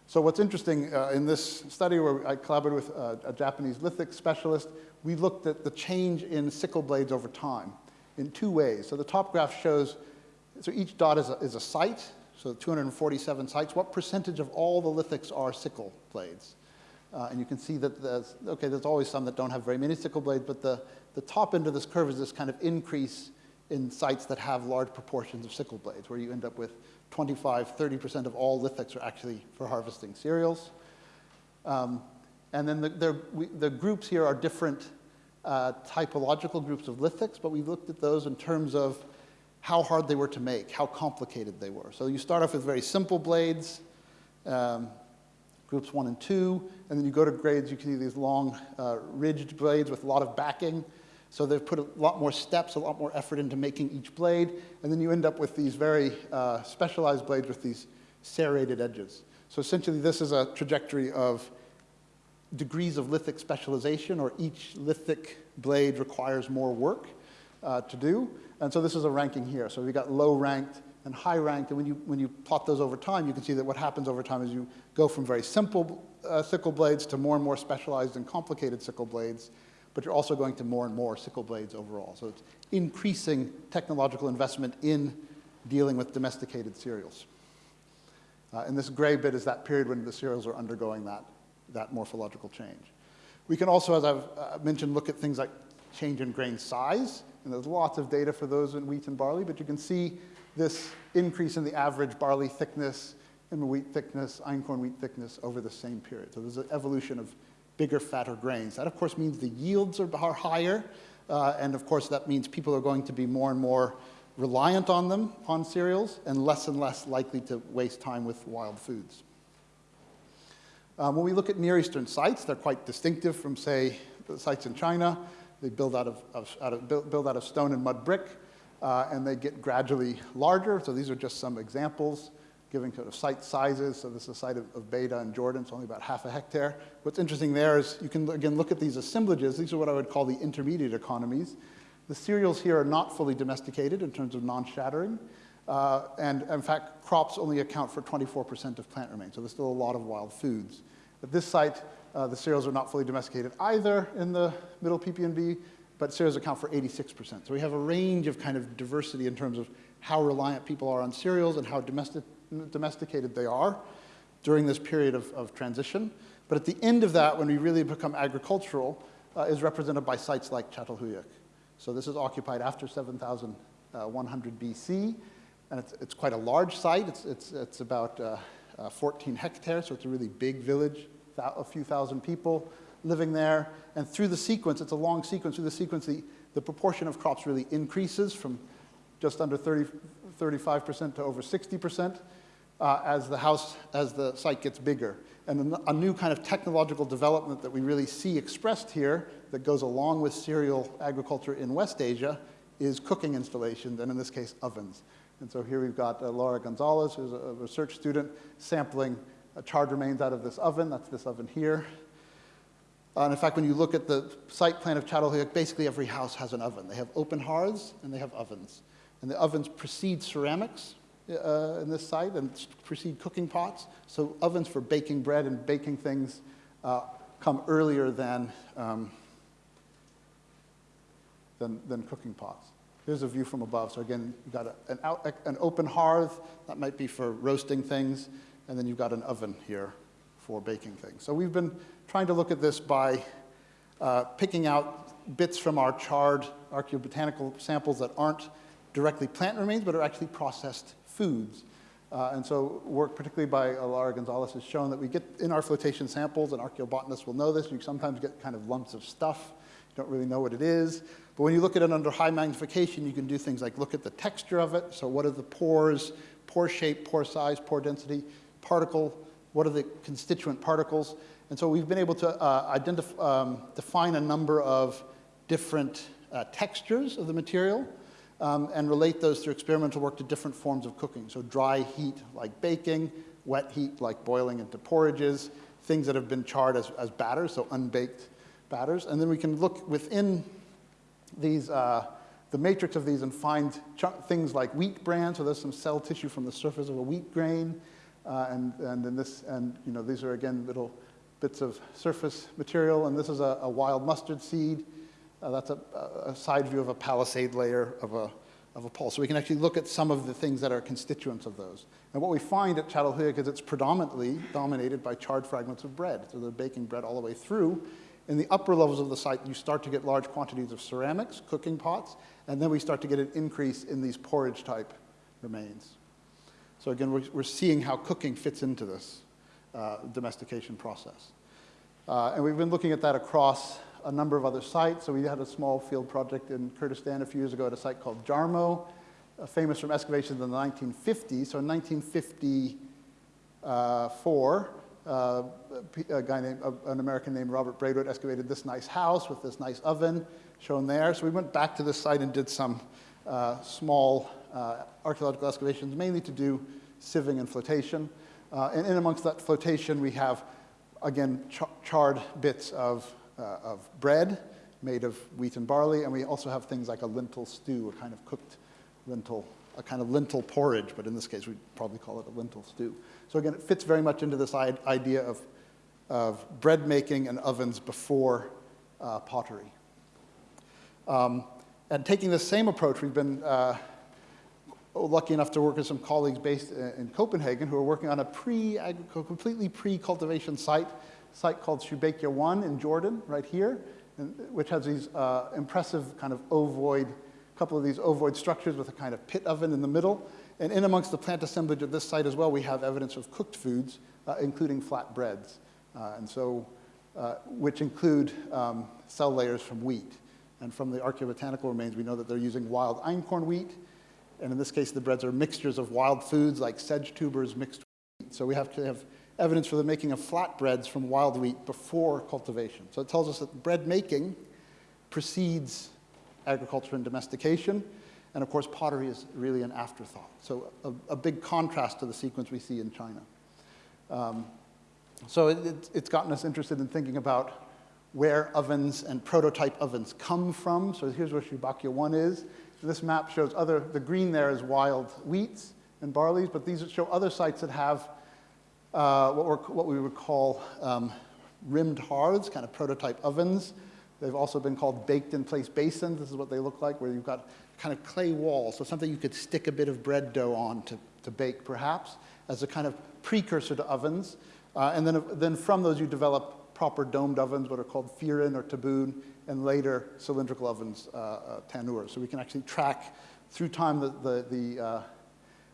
So what's interesting uh, in this study where I collaborated with uh, a Japanese lithic specialist, we looked at the change in sickle blades over time in two ways. So the top graph shows, so each dot is a, is a site, so 247 sites. What percentage of all the lithics are sickle blades? Uh, and you can see that there's, okay, there's always some that don't have very many sickle blades, but the, the top end of this curve is this kind of increase in sites that have large proportions of sickle blades, where you end up with 25, 30% of all lithics are actually for harvesting cereals. Um, and then the, we, the, groups here are different uh, typological groups of lithics, but we looked at those in terms of how hard they were to make, how complicated they were. So you start off with very simple blades, um, groups one and two, and then you go to grades, you can see these long uh, ridged blades with a lot of backing. So they've put a lot more steps, a lot more effort into making each blade, and then you end up with these very uh, specialized blades with these serrated edges. So essentially this is a trajectory of degrees of lithic specialization, or each lithic blade requires more work uh, to do. And so this is a ranking here. So we've got low ranked and high ranked, and when you, when you plot those over time, you can see that what happens over time is you go from very simple uh, sickle blades to more and more specialized and complicated sickle blades, but you're also going to more and more sickle blades overall. So it's increasing technological investment in dealing with domesticated cereals. Uh, and this gray bit is that period when the cereals are undergoing that, that morphological change. We can also, as I've uh, mentioned, look at things like change in grain size. And there's lots of data for those in wheat and barley, but you can see this increase in the average barley thickness and wheat thickness, einkorn wheat thickness over the same period. So there's an evolution of bigger, fatter grains. That, of course, means the yields are, are higher, uh, and of course, that means people are going to be more and more reliant on them, on cereals, and less and less likely to waste time with wild foods. Um, when we look at Near Eastern sites, they're quite distinctive from, say, the sites in China. They build out of, of, out of build, out of stone and mud brick, uh, and they get gradually larger. So these are just some examples giving sort of site sizes. So this is a site of, of Beidha in Jordan. It's only about half a hectare. What's interesting there is you can, again, look at these assemblages. These are what I would call the intermediate economies. The cereals here are not fully domesticated in terms of non-shattering. Uh, and in fact, crops only account for 24% of plant remains. So there's still a lot of wild foods. At this site, uh, the cereals are not fully domesticated either in the middle PPNB, but cereals account for 86%. So we have a range of kind of diversity in terms of how reliant people are on cereals and how domestic, domesticated they are during this period of, of, transition. But at the end of that, when we really become agricultural, uh, is represented by sites like Çatalhöyük. So this is occupied after 7,100 uh, BC, and it's, it's, quite a large site. It's, it's, it's about uh, uh 14 hectares, so it's a really big village, a few thousand people living there. And through the sequence, it's a long sequence, through the sequence, the, the proportion of crops really increases from just under 30, 35% to over 60% uh, as the house, as the site gets bigger. And a, new kind of technological development that we really see expressed here that goes along with cereal agriculture in West Asia is cooking installations, and in this case, ovens. And so here we've got uh, Laura Gonzalez, who's a, research student, sampling uh, charred remains out of this oven. That's this oven here. Uh, and in fact, when you look at the site plan of Çatalhöyük, basically every house has an oven. They have open hearths and they have ovens. And the ovens precede ceramics uh, in this site and precede cooking pots. So ovens for baking bread and baking things uh, come earlier than, um, than, than, cooking pots. Here's a view from above. So again, you've got a, an, out, an open hearth. That might be for roasting things. And then you've got an oven here for baking things. So we've been trying to look at this by uh, picking out bits from our charred archaeobotanical samples that aren't directly plant remains, but are actually processed foods. Uh, and so work particularly by Laura Gonzalez has shown that we get in our flotation samples, and archaeobotanists will know this, you sometimes get kind of lumps of stuff You don't really know what it is. But when you look at it under high magnification, you can do things like look at the texture of it. So what are the pores, pore shape, pore size, pore density, particle, what are the constituent particles? And so we've been able to uh, identify, um, define a number of different uh, textures of the material um, and relate those through experimental work to different forms of cooking. So dry heat like baking, wet heat like boiling into porridges, things that have been charred as, as batters, so unbaked batters. And then we can look within these, uh, the matrix of these and find things like wheat bran. So there's some cell tissue from the surface of a wheat grain. Uh, and, and in this, and you know, these are again little bits of surface material. And this is a, a wild mustard seed. Uh, that's a, a, side view of a palisade layer of a, of a pulse. So we can actually look at some of the things that are constituents of those. And what we find at Çatalhöyük is it's predominantly dominated by charred fragments of bread. So they're baking bread all the way through. In the upper levels of the site, you start to get large quantities of ceramics, cooking pots, and then we start to get an increase in these porridge type remains. So again, we're, we're seeing how cooking fits into this uh, domestication process. Uh, and we've been looking at that across a number of other sites. So we had a small field project in Kurdistan a few years ago at a site called Jarmo, uh, famous from excavations in the 1950s. So in 1954, uh, a guy named, uh, an American named Robert Braidwood excavated this nice house with this nice oven shown there. So we went back to this site and did some uh, small uh, archaeological excavations, mainly to do sieving and flotation. Uh, and in amongst that flotation, we have, again, charred bits of uh, of bread made of wheat and barley, and we also have things like a lentil stew, a kind of cooked lentil, a kind of lentil porridge, but in this case we'd probably call it a lentil stew. So again, it fits very much into this idea of, of bread making and ovens before uh, pottery. Um, and taking the same approach, we've been uh, lucky enough to work with some colleagues based in Copenhagen who are working on a pre, completely pre-cultivation site site called Shubayqa 1 in Jordan, right here, which has these uh, impressive kind of ovoid, couple of these ovoid structures with a kind of pit oven in the middle. And in amongst the plant assemblage of this site as well, we have evidence of cooked foods, uh, including flat breads. Uh, and so, uh, which include um, cell layers from wheat. And from the archaeobotanical remains, we know that they're using wild einkorn wheat. And in this case, the breads are mixtures of wild foods like sedge tubers mixed with wheat. So we have to have evidence for the making of flatbreads from wild wheat before cultivation. So it tells us that bread making precedes agriculture and domestication. And of course, pottery is really an afterthought. So a, a big contrast to the sequence we see in China. Um, so it, it, it's gotten us interested in thinking about where ovens and prototype ovens come from. So here's where Shubayqa 1 is. This map shows other, the green there is wild wheats and barleys, but these show other sites that have uh, what, what, we would call um, rimmed hearths, kind of prototype ovens. They've also been called baked in place basins. This is what they look like, where you've got kind of clay walls, so something you could stick a bit of bread dough on to, to bake, perhaps, as a kind of precursor to ovens. Uh, and then, then from those, you develop proper domed ovens, what are called firin or taboon, and later cylindrical ovens, uh, uh, tanur. So we can actually track through time the, the, the uh,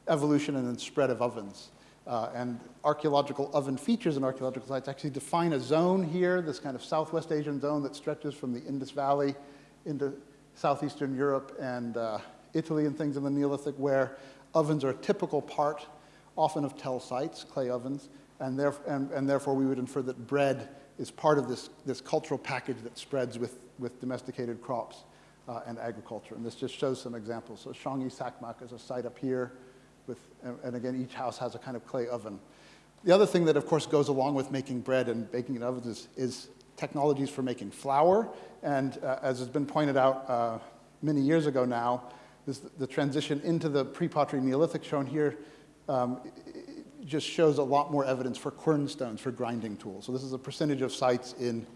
evolution and then spread of ovens. Uh, and archaeological oven features in archaeological sites actually define a zone here, this kind of Southwest Asian zone that stretches from the Indus Valley into southeastern Europe and uh, Italy and things in the Neolithic where ovens are a typical part, often of tell sites, clay ovens, and, there, and, and therefore we would infer that bread is part of this, this cultural package that spreads with, with domesticated crops uh, and agriculture. And this just shows some examples. So Shangyi Sakmak is a site up here with, and again, each house has a kind of clay oven. The other thing that, of course, goes along with making bread and baking in ovens is, is technologies for making flour. And uh, as has been pointed out uh, many years ago now, this, the transition into the pre-pottery Neolithic shown here um, just shows a lot more evidence for quern stones, for grinding tools. So this is a percentage of sites in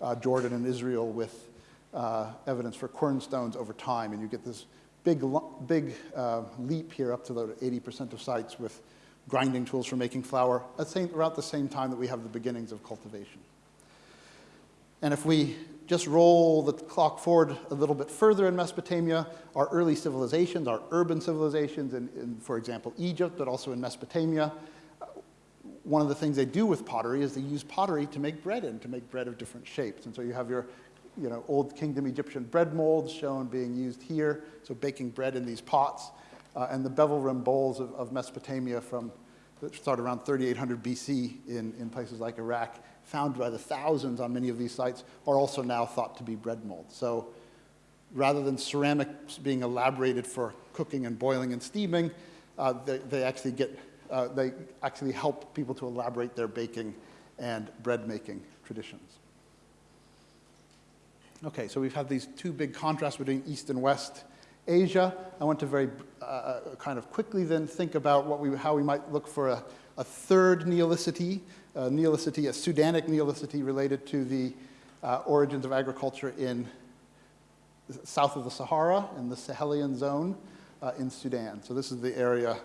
uh, Jordan and Israel with uh, evidence for quern stones over time, and you get this big, big uh, leap here up to the 80% of sites with grinding tools for making flour at same, around the same time that we have the beginnings of cultivation. And if we just roll the clock forward a little bit further in Mesopotamia, our early civilizations, our urban civilizations, in, in for example, Egypt, but also in Mesopotamia, one of the things they do with pottery is they use pottery to make bread in, to make bread of different shapes. And so you have your you know, Old Kingdom Egyptian bread molds shown being used here, so baking bread in these pots, uh, and the bevel rim bowls of, of Mesopotamia from that started around 3800 BC in, in places like Iraq, found by the thousands on many of these sites, are also now thought to be bread molds. So rather than ceramics being elaborated for cooking and boiling and steaming, uh, they, they, actually get, uh, they actually help people to elaborate their baking and bread making traditions. Okay, so we've had these two big contrasts between East and West Asia. I want to very uh, uh, kind of quickly then think about what we, how we might look for a, a third neolicity, a neolicity, a Sudanic neolicity related to the uh, origins of agriculture in south of the Sahara, in the Sahelian zone uh, in Sudan. So this is the area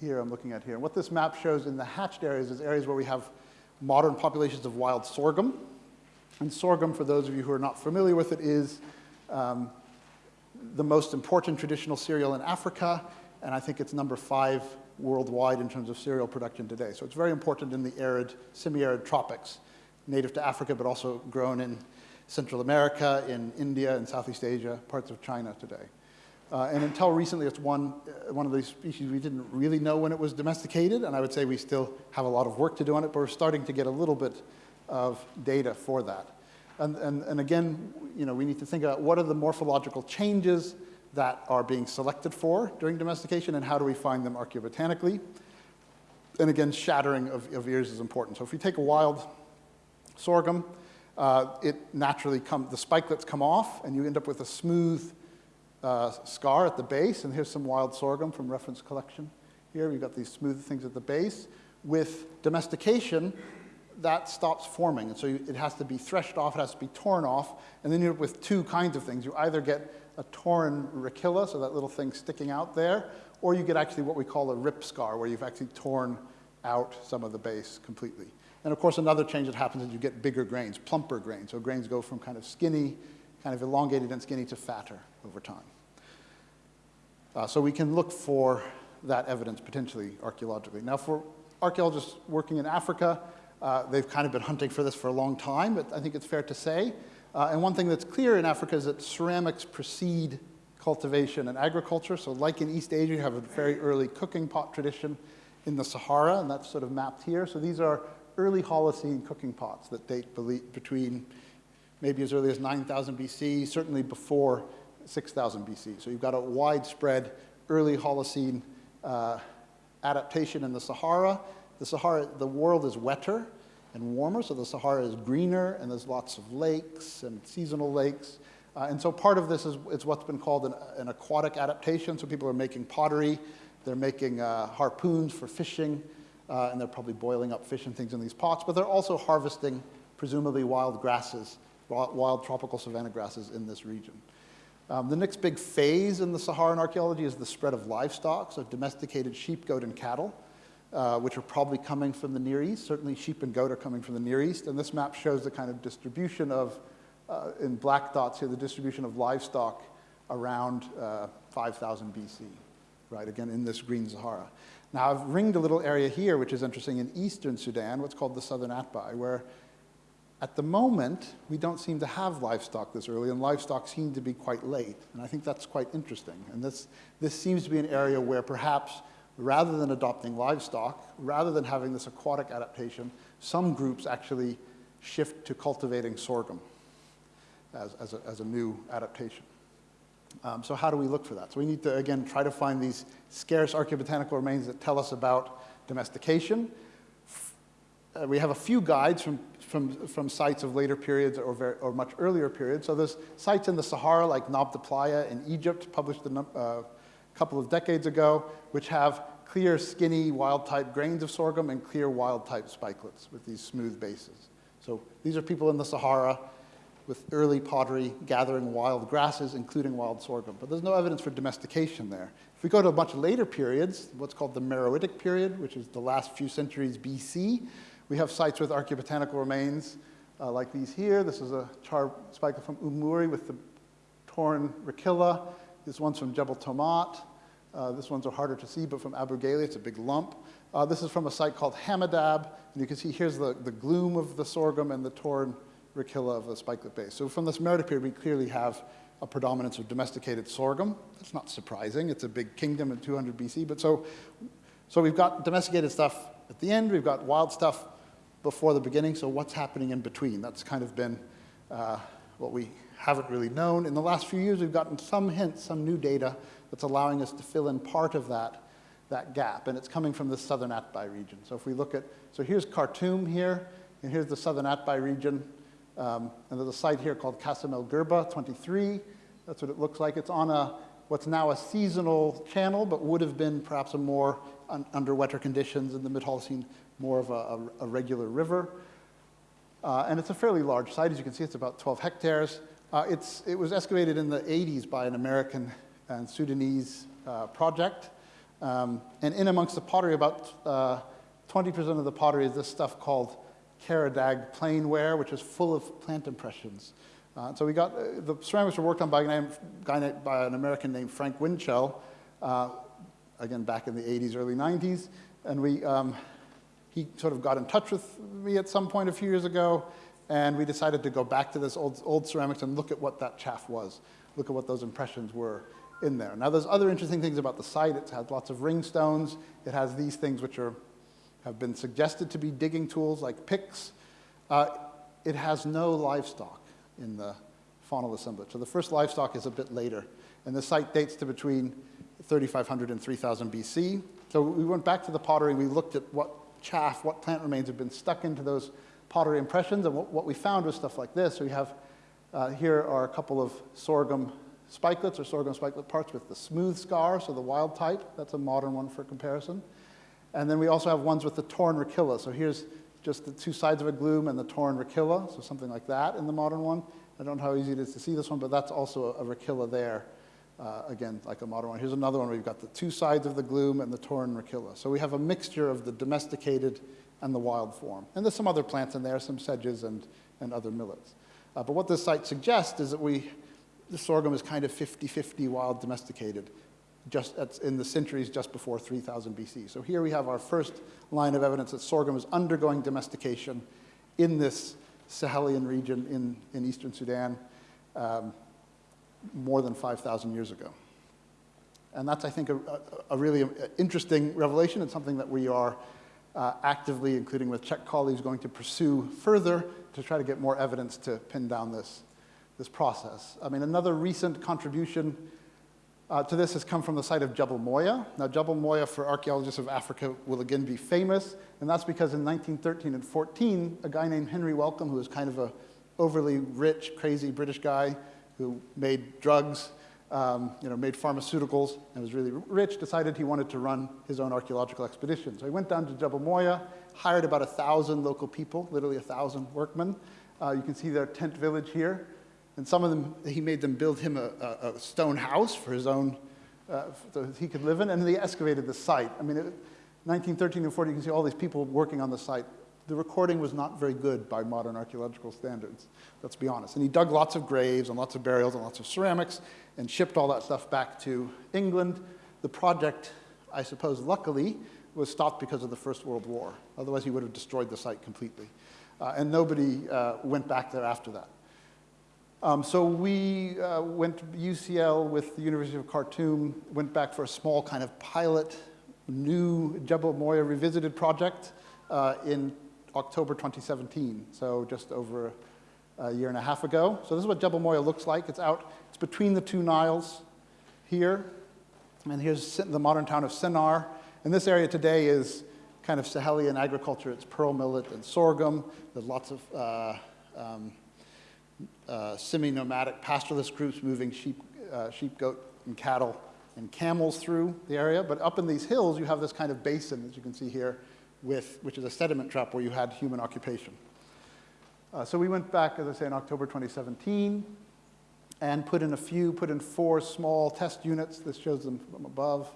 here I'm looking at here. What this map shows in the hatched areas is areas where we have modern populations of wild sorghum. And sorghum, for those of you who are not familiar with it, is um, the most important traditional cereal in Africa, and I think it's number five worldwide in terms of cereal production today. So it's very important in the arid, semi-arid tropics, native to Africa, but also grown in Central America, in India, and Southeast Asia, parts of China today. Uh, and until recently, it's one, uh, one of these species we didn't really know when it was domesticated, and I would say we still have a lot of work to do on it, but we're starting to get a little bit of data for that. And, and, and again, you know, we need to think about what are the morphological changes that are being selected for during domestication and how do we find them archaeobotanically. And again, shattering of, of ears is important. So if we take a wild sorghum, uh, it naturally comes, the spikelets come off and you end up with a smooth uh, scar at the base. And here's some wild sorghum from reference collection. Here we've got these smooth things at the base. With domestication, that stops forming. And so you, it has to be threshed off, it has to be torn off, and then you're with two kinds of things. You either get a torn rachilla, so that little thing sticking out there, or you get actually what we call a rip scar, where you've actually torn out some of the base completely. And of course, another change that happens is you get bigger grains, plumper grains. So grains go from kind of skinny, kind of elongated and skinny to fatter over time. Uh, so we can look for that evidence potentially archaeologically. Now, for archaeologists working in Africa, uh, they've kind of been hunting for this for a long time, but I think it's fair to say. Uh, and one thing that's clear in Africa is that ceramics precede cultivation and agriculture. So like in East Asia, you have a very early cooking pot tradition in the Sahara, and that's sort of mapped here. So these are early Holocene cooking pots that date between maybe as early as 9,000 BC, certainly before 6,000 BC. So you've got a widespread early Holocene uh, adaptation in the Sahara, the Sahara, the world is wetter and warmer, so the Sahara is greener, and there's lots of lakes and seasonal lakes. Uh, and so part of this is, what's been called an, an, aquatic adaptation. So people are making pottery, they're making uh, harpoons for fishing, uh, and they're probably boiling up fish and things in these pots, but they're also harvesting, presumably, wild grasses, wild tropical savanna grasses in this region. Um, the next big phase in the Saharan archaeology is the spread of livestock, so domesticated sheep, goat, and cattle uh, which are probably coming from the Near East. Certainly sheep and goat are coming from the Near East. And this map shows the kind of distribution of, uh, in black dots here, the distribution of livestock around uh, 5000 BC, right? Again, in this green Sahara. Now, I've ringed a little area here, which is interesting, in eastern Sudan, what's called the southern Atbai, where at the moment, we don't seem to have livestock this early, and livestock seem to be quite late. And I think that's quite interesting. And this, this seems to be an area where perhaps rather than adopting livestock, rather than having this aquatic adaptation, some groups actually shift to cultivating sorghum as, as, a, as a new adaptation. Um, so how do we look for that? So we need to, again, try to find these scarce archaeobotanical remains that tell us about domestication. Uh, we have a few guides from, from, from sites of later periods or, very, or much earlier periods. So there's sites in the Sahara like Nabta Playa in Egypt, published a uh, couple of decades ago, which have clear, skinny, wild-type grains of sorghum and clear wild-type spikelets with these smooth bases. So these are people in the Sahara with early pottery gathering wild grasses, including wild sorghum. But there's no evidence for domestication there. If we go to a much later periods, what's called the Meroitic period, which is the last few centuries BC, we have sites with archaeobotanical remains uh, like these here. This is a char spikelet from Umuri with the torn rachilla. This one's from Jebel Tomat. Uh, this one's are harder to see, but from Abu Geili, it's a big lump. Uh, this is from a site called Hamadab, and you can see here's the, the glume of the sorghum and the torn rachilla of the spikelet base. So from this Merida period, we clearly have a predominance of domesticated sorghum. That's not surprising. It's a big kingdom in 200 BC. But so, so we've got domesticated stuff at the end. We've got wild stuff before the beginning. So what's happening in between? That's kind of been uh, what we haven't really known. In the last few years, we've gotten some hints, some new data that's allowing us to fill in part of that, that gap. And it's coming from the southern Atbai region. So if we look at, so here's Khartoum here, and here's the southern Atbai region. Um, and there's a site here called Khashm el Girba 23. That's what it looks like. It's on a, what's now a seasonal channel, but would have been perhaps a more, un, under wetter conditions in the mid-Holocene, more of a, a, a regular river. Uh, and it's a fairly large site. As you can see, it's about 12 hectares. Uh, it's, it was excavated in the 80s by an American and Sudanese uh, project. Um, and in amongst the pottery, about 20% uh, of the pottery is this stuff called Karadag plainware, which is full of plant impressions. Uh, so we got, uh, the ceramics were worked on by, name, guy, by an American named Frank Winchell, uh, again, back in the 80s, early 90s. And we, um, he sort of got in touch with me at some point a few years ago, and we decided to go back to this old, old ceramics and look at what that chaff was, look at what those impressions were in there. Now, there's other interesting things about the site. It has lots of ring stones. It has these things which are have been suggested to be digging tools like picks. Uh, it has no livestock in the faunal assemblage. So the first livestock is a bit later. And the site dates to between 3500 and 3000 BC. So we went back to the pottery we looked at what chaff, what plant remains have been stuck into those pottery impressions. And what, we found was stuff like this. So we have, uh, here are a couple of sorghum spikelets or sorghum spikelet parts with the smooth scar, so the wild type. That's a modern one for comparison. And then we also have ones with the torn rachilla. So here's just the two sides of a glume and the torn rachilla, so something like that in the modern one. I don't know how easy it is to see this one, but that's also a, rachilla there. Uh, again, like a modern one. Here's another one where we've got the two sides of the glume and the torn rachilla. So we have a mixture of the domesticated and the wild form. And there's some other plants in there, some sedges and, and other millets. Uh, but what this site suggests is that we, the sorghum is kind of 50-50 wild domesticated just in the centuries just before 3000 BC. So here we have our first line of evidence that sorghum is undergoing domestication in this Sahelian region in, in eastern Sudan um, more than 5,000 years ago. And that's, I think, a, a, really interesting revelation and something that we are uh, actively, including with Czech colleagues, going to pursue further to try to get more evidence to pin down this, this process. I mean, another recent contribution uh, to this has come from the site of Jebel Moya. Now, Jebel Moya for archaeologists of Africa will again be famous, and that's because in 1913 and 14, a guy named Henry Wellcome, who was kind of a overly rich, crazy British guy who made drugs, um, you know, made pharmaceuticals, and was really rich, decided he wanted to run his own archaeological expedition. So he went down to Jebel Moya, hired about a thousand local people, literally a thousand workmen. Uh, you can see their tent village here. And some of them, he made them build him a, a, a stone house for his own, uh, so he could live in, and they excavated the site. I mean, it, 1913 and 14, you can see all these people working on the site. The recording was not very good by modern archaeological standards, let's be honest. And he dug lots of graves and lots of burials and lots of ceramics and shipped all that stuff back to England. The project, I suppose, luckily, was stopped because of the First World War. Otherwise, he would have destroyed the site completely. Uh, and nobody uh, went back there after that. Um, so we uh, went to UCL with the University of Khartoum, went back for a small kind of pilot, new Jebel Moya revisited project uh, in October 2017, so just over a year and a half ago. So this is what Jebel Moya looks like. It's out, it's between the two Niles here, and here's the modern town of Sennar. And this area today is kind of Sahelian agriculture. It's pearl millet and sorghum. There's lots of uh, um, uh, semi-nomadic pastoralist groups moving sheep, uh, sheep, goat, and cattle and camels through the area. But up in these hills, you have this kind of basin, as you can see here, with, which is a sediment trap where you had human occupation. Uh, so we went back, as I say, in October 2017 and put in a few, put in four small test units. This shows them from above.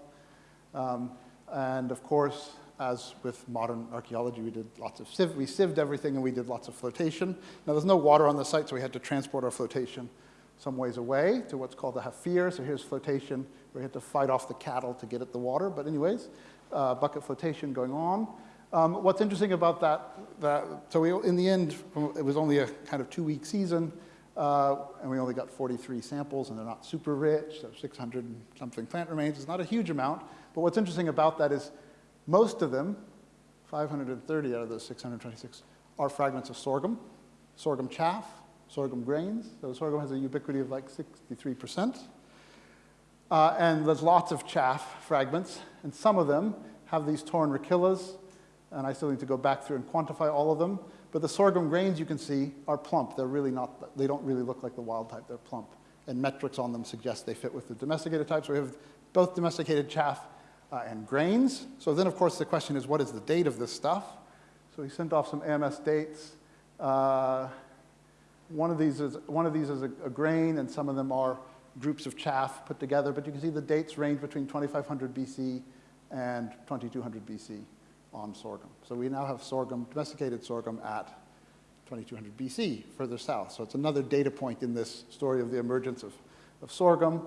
Um, and of course, as with modern archaeology, we did lots of sieve, we sieved everything and we did lots of flotation. Now there's no water on the site, so we had to transport our flotation some ways away to what's called the hafir. So here's flotation. We had to fight off the cattle to get at the water. But anyways, uh, bucket flotation going on. Um, what's interesting about that, that so we, in the end, it was only a kind of two-week season, uh, and we only got 43 samples, and they're not super rich, so 600 something plant remains. It's not a huge amount, but what's interesting about that is most of them, 530 out of those 626, are fragments of sorghum, sorghum chaff, sorghum grains. So sorghum has a ubiquity of like 63%. Uh, and there's lots of chaff fragments, and some of them have these torn rachillas, and I still need to go back through and quantify all of them. But the sorghum grains you can see are plump. They're really not, they don't really look like the wild type, they're plump. And metrics on them suggest they fit with the domesticated types. So we have both domesticated chaff uh, and grains. So then, of course, the question is, what is the date of this stuff? So we sent off some AMS dates. Uh, one of these is, one of these is a, a, grain, and some of them are groups of chaff put together. But you can see the dates range between 2500 BC and 2200 BC on sorghum. So we now have sorghum, domesticated sorghum at 2200 BC, further south. So it's another data point in this story of the emergence of, of sorghum.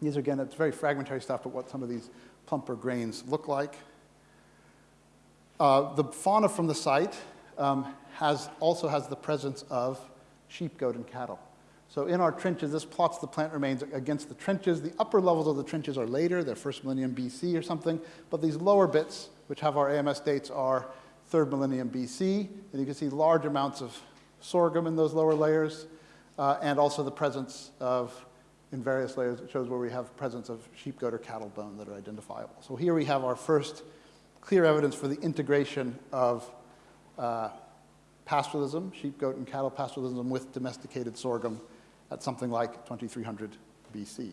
These, are, again, it's very fragmentary stuff, but what some of these plumper grains look like. Uh, the fauna from the site um, has, also has the presence of sheep, goat, and cattle. So in our trenches, this plots the plant remains against the trenches. The upper levels of the trenches are later, they're first millennium BC or something, but these lower bits which have our AMS dates, are third millennium BC. And you can see large amounts of sorghum in those lower layers, uh, and also the presence of, in various layers, it shows where we have presence of sheep, goat, or cattle bone that are identifiable. So here we have our first clear evidence for the integration of uh, pastoralism, sheep, goat, and cattle pastoralism with domesticated sorghum at something like 2300 BC.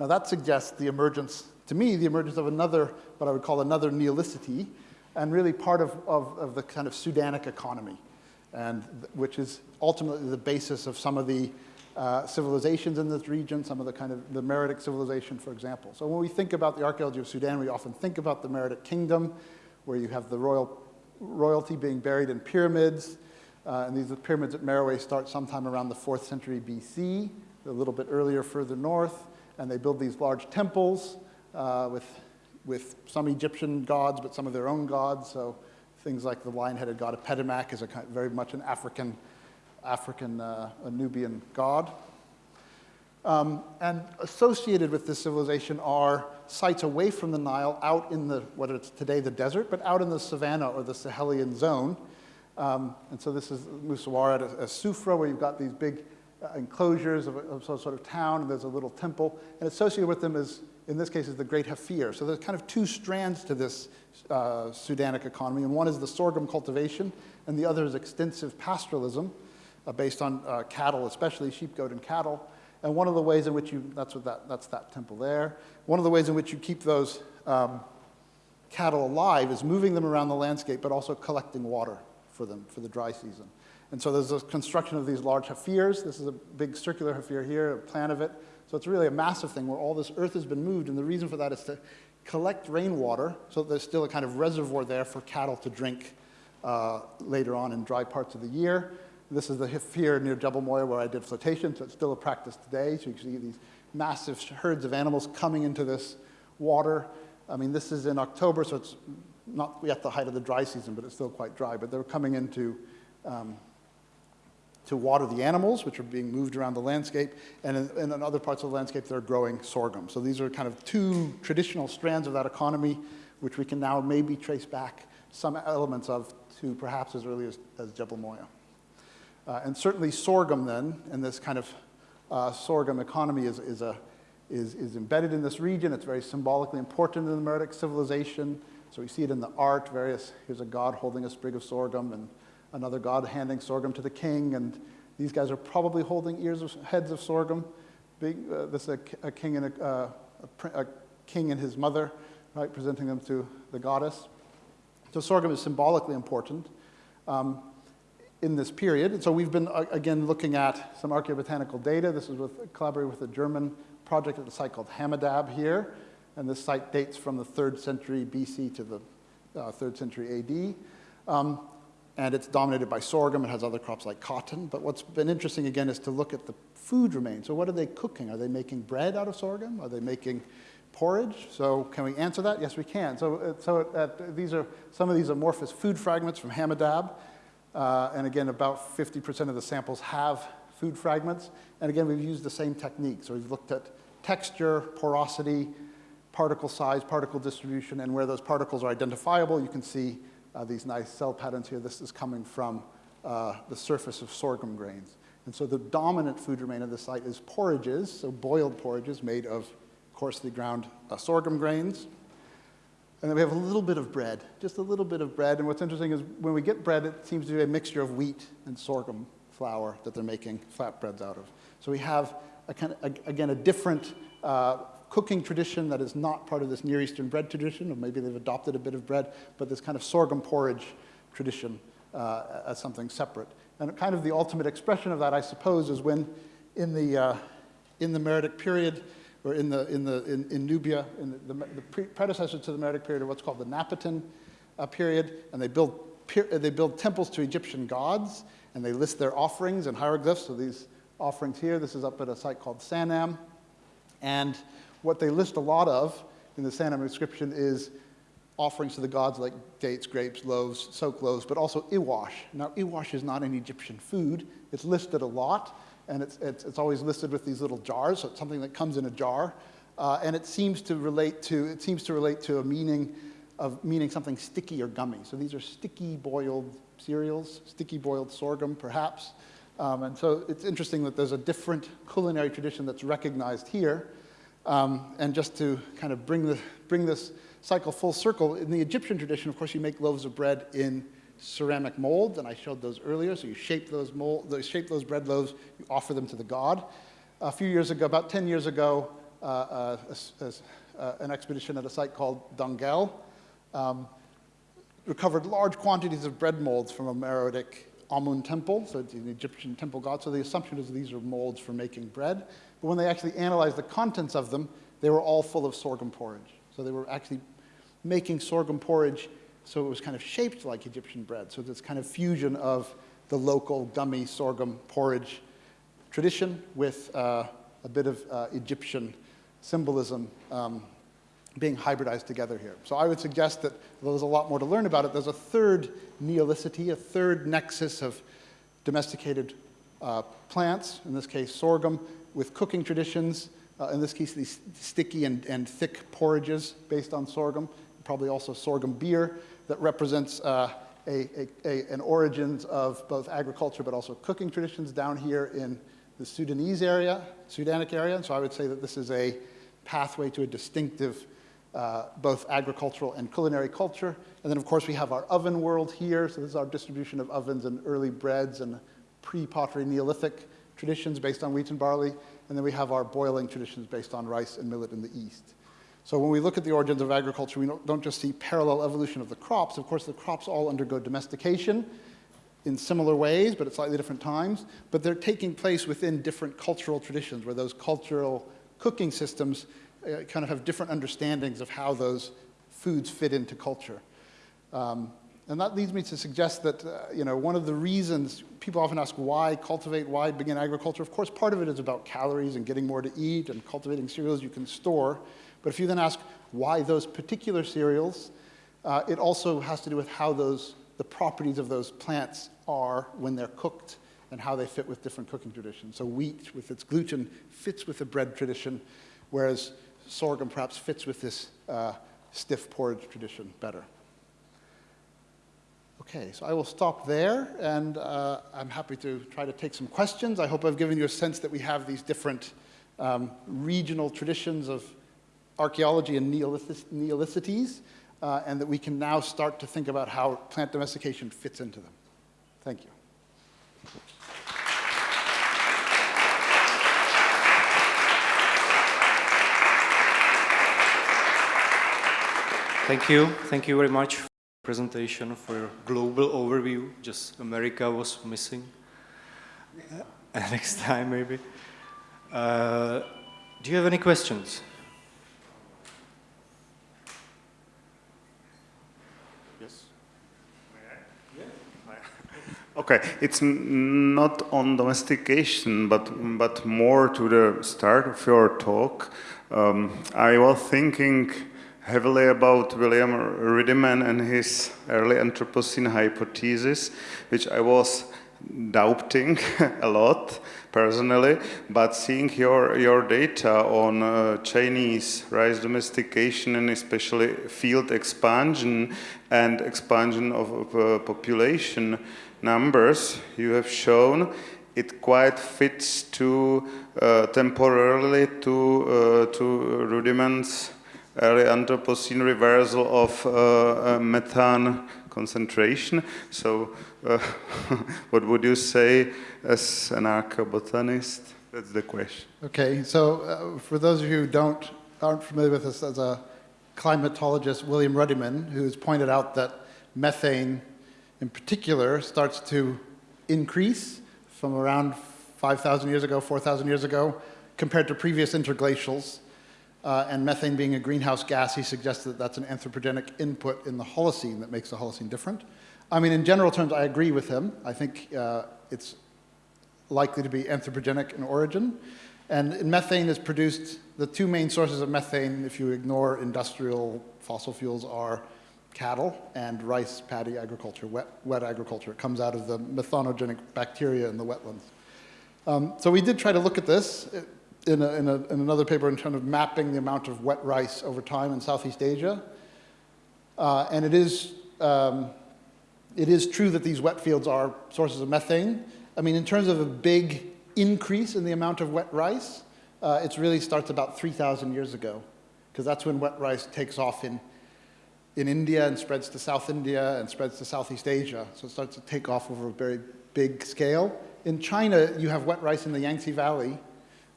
Now that suggests the emergence to me, the emergence of another, what I would call another Neolicity, and really part of, of, of the kind of Sudanic economy, and which is ultimately the basis of some of the uh, civilizations in this region, some of the kind of the Meroitic civilization, for example. So when we think about the archaeology of Sudan, we often think about the Meroitic kingdom, where you have the royal royalty being buried in pyramids, uh, and these pyramids at Meroe start sometime around the 4th century BC, a little bit earlier further north, and they build these large temples uh, with, with some Egyptian gods, but some of their own gods. So things like the lion-headed god Apedemak is a kind, very much an African, African uh, Nubian god. Um, and associated with this civilization are sites away from the Nile, out in the, what is today the desert, but out in the savannah or the Sahelian zone. Um, and so this is Musawwarat at, at Sufra, where you've got these big uh, enclosures of, of some sort of town, and there's a little temple. And associated with them is in this case, is the Great Hafir. So there's kind of two strands to this uh, Sudanic economy, and one is the sorghum cultivation, and the other is extensive pastoralism uh, based on uh, cattle, especially sheep, goat, and cattle. And one of the ways in which you, that's, what that, that's that temple there, one of the ways in which you keep those um, cattle alive is moving them around the landscape, but also collecting water for them for the dry season. And so there's a construction of these large hafirs. This is a big circular hafir here, a plan of it. So it's really a massive thing where all this earth has been moved, and the reason for that is to collect rainwater so that there's still a kind of reservoir there for cattle to drink uh, later on in dry parts of the year. This is the hafir near Jebel Moya where I did flotation, so it's still a practice today. So you can see these massive herds of animals coming into this water. I mean, this is in October, so it's not yet the height of the dry season, but it's still quite dry. But they're coming into um, to water the animals, which are being moved around the landscape, and in, in, other parts of the landscape, they're growing sorghum. So these are kind of two traditional strands of that economy, which we can now maybe trace back some elements of to perhaps as early as, as Jebel Moya. Uh, and certainly sorghum then, and this kind of uh, sorghum economy is, is, a, is, is embedded in this region. It's very symbolically important in the Meroitic civilization. So we see it in the art, various, here's a god holding a sprig of sorghum, and another god handing sorghum to the king, and these guys are probably holding ears of, heads of sorghum. Big, uh, this is a, a king and a, uh, a, a, king and his mother, right, presenting them to the goddess. So sorghum is symbolically important um, in this period. And so we've been, uh, again, looking at some archaeobotanical data. This is with collaborating with a German project at a site called Hamadab here. And this site dates from the 3rd century BC to the uh, 3rd century AD. Um, and it's dominated by sorghum. It has other crops like cotton. But what's been interesting, again, is to look at the food remains. So what are they cooking? Are they making bread out of sorghum? Are they making porridge. So can we answer that? Yes, we can. So, uh, so uh, these are, some of these amorphous food fragments from Hamadab. Uh, and again, about 50% of the samples have food fragments. And again, we've used the same technique. So we've looked at texture, porosity, particle size, particle distribution, and where those particles are identifiable, you can see uh, these nice cell patterns here. This is coming from uh, the surface of sorghum grains. And so the dominant food remain of the site is porridges, so boiled porridges made of coarsely ground uh, sorghum grains. And then we have a little bit of bread, just a little bit of bread. And what's interesting is when we get bread, it seems to be a mixture of wheat and sorghum flour that they're making flatbreads out of. So we have, a kind of, again, a different uh, cooking tradition that is not part of this Near Eastern bread tradition, or maybe they've adopted a bit of bread, but this kind of sorghum porridge tradition uh, as something separate. And kind of the ultimate expression of that, I suppose, is when in the, uh, in the Meroitic period, or in, the, in, the, in, in Nubia, in the, the, the pre predecessor to the Meroitic period, what's called the Napatan uh, period, and they build, they build temples to Egyptian gods, and they list their offerings and hieroglyphs. So these offerings here, this is up at a site called Sanam. And what they list a lot of in the Sanam inscription is offerings to the gods like dates, grapes, loaves, soaked loaves, but also iwash. Now, iwash is not an Egyptian food. It's listed a lot, and it's, it's, it's always listed with these little jars, so it's something that comes in a jar. Uh, and it seems to relate to, it seems to relate to a meaning of meaning something sticky or gummy. So these are sticky boiled cereals, sticky boiled sorghum, perhaps. Um, and so it's interesting that there's a different culinary tradition that's recognized here. Um, and just to kind of bring, the, bring this cycle full circle, in the Egyptian tradition, of course, you make loaves of bread in ceramic molds, and I showed those earlier. So you shape those, mold, those, shape those bread loaves, you offer them to the god. A few years ago, about 10 years ago, uh, uh, uh, an expedition at a site called Dangeil um, recovered large quantities of bread molds from a Meroitic Amun temple, so it's an Egyptian temple god. So the assumption is these are molds for making bread. But when they actually analyzed the contents of them, they were all full of sorghum porridge. So they were actually making sorghum porridge so it was kind of shaped like Egyptian bread. So this kind of fusion of the local gummy sorghum porridge tradition with uh, a bit of uh, Egyptian symbolism um, being hybridized together here. So I would suggest that there's a lot more to learn about it. There's a third neolithicity, a third nexus of domesticated uh, plants, in this case sorghum, with cooking traditions, uh, in this case these sticky and, and thick porridges based on sorghum, probably also sorghum beer that represents uh, a, a, a, an origins of both agriculture but also cooking traditions down here in the Sudanese area, Sudanic area. So I would say that this is a pathway to a distinctive uh, both agricultural and culinary culture. And then, of course, we have our oven world here. So this is our distribution of ovens and early breads and pre-pottery Neolithic traditions based on wheat and barley. And then we have our boiling traditions based on rice and millet in the east. So when we look at the origins of agriculture, we don't just see parallel evolution of the crops. Of course, the crops all undergo domestication in similar ways, but at slightly different times. But they're taking place within different cultural traditions where those cultural cooking systems uh, kind of have different understandings of how those foods fit into culture. Um, and that leads me to suggest that, uh, you know, one of the reasons people often ask why cultivate, why begin agriculture. Of course, part of it is about calories and getting more to eat and cultivating cereals you can store. But if you then ask why those particular cereals, uh, it also has to do with how those, the properties of those plants are when they're cooked and how they fit with different cooking traditions. So wheat, with its gluten, fits with the bread tradition, whereas sorghum perhaps fits with this uh, stiff porridge tradition better. Okay, so I will stop there, and uh, I'm happy to try to take some questions. I hope I've given you a sense that we have these different um, regional traditions of archaeology and neolithicities, uh, and that we can now start to think about how plant domestication fits into them. Thank you. Thank you. Thank you very much presentation, for your global overview. Just America was missing. Next time, maybe. Uh, do you have any questions? Okay, Okay, it's not on domestication, but but more to the start of your talk. Um, I was thinking heavily about William Ruddiman and his early Anthropocene hypothesis, which I was doubting a lot personally, but seeing your, your data on uh, Chinese rice domestication and especially field expansion and expansion of, of uh, population numbers you have shown, it quite fits to uh, temporarily to, uh, to early Anthropocene reversal of uh, uh, methane concentration. So, uh, what would you say as an archaeobotanist? That's the question. Okay, so for those of you who don't, aren't familiar with this as a climatologist, William Ruddiman, who's pointed out that methane in particular starts to increase from around 5,000 years ago, 4,000 years ago, compared to previous interglacials. Uh, and methane being a greenhouse gas, he suggested that that's an anthropogenic input in the Holocene that makes the Holocene different. I mean, in general terms, I agree with him. I think uh, it's likely to be anthropogenic in origin. And methane is produced, the two main sources of methane, if you ignore industrial fossil fuels, are cattle and rice paddy agriculture, wet, wet agriculture. It comes out of the methanogenic bacteria in the wetlands. Um, so we did try to look at this in, a, in, a, in, another paper in terms of mapping the amount of wet rice over time in Southeast Asia. Uh, and it is, um, it is true that these wet fields are sources of methane. I mean, in terms of a big increase in the amount of wet rice, uh, it really starts about 3,000 years ago, because that's when wet rice takes off in, in India and spreads to South India and spreads to Southeast Asia. So it starts to take off over a very big scale. In China, you have wet rice in the Yangtze Valley,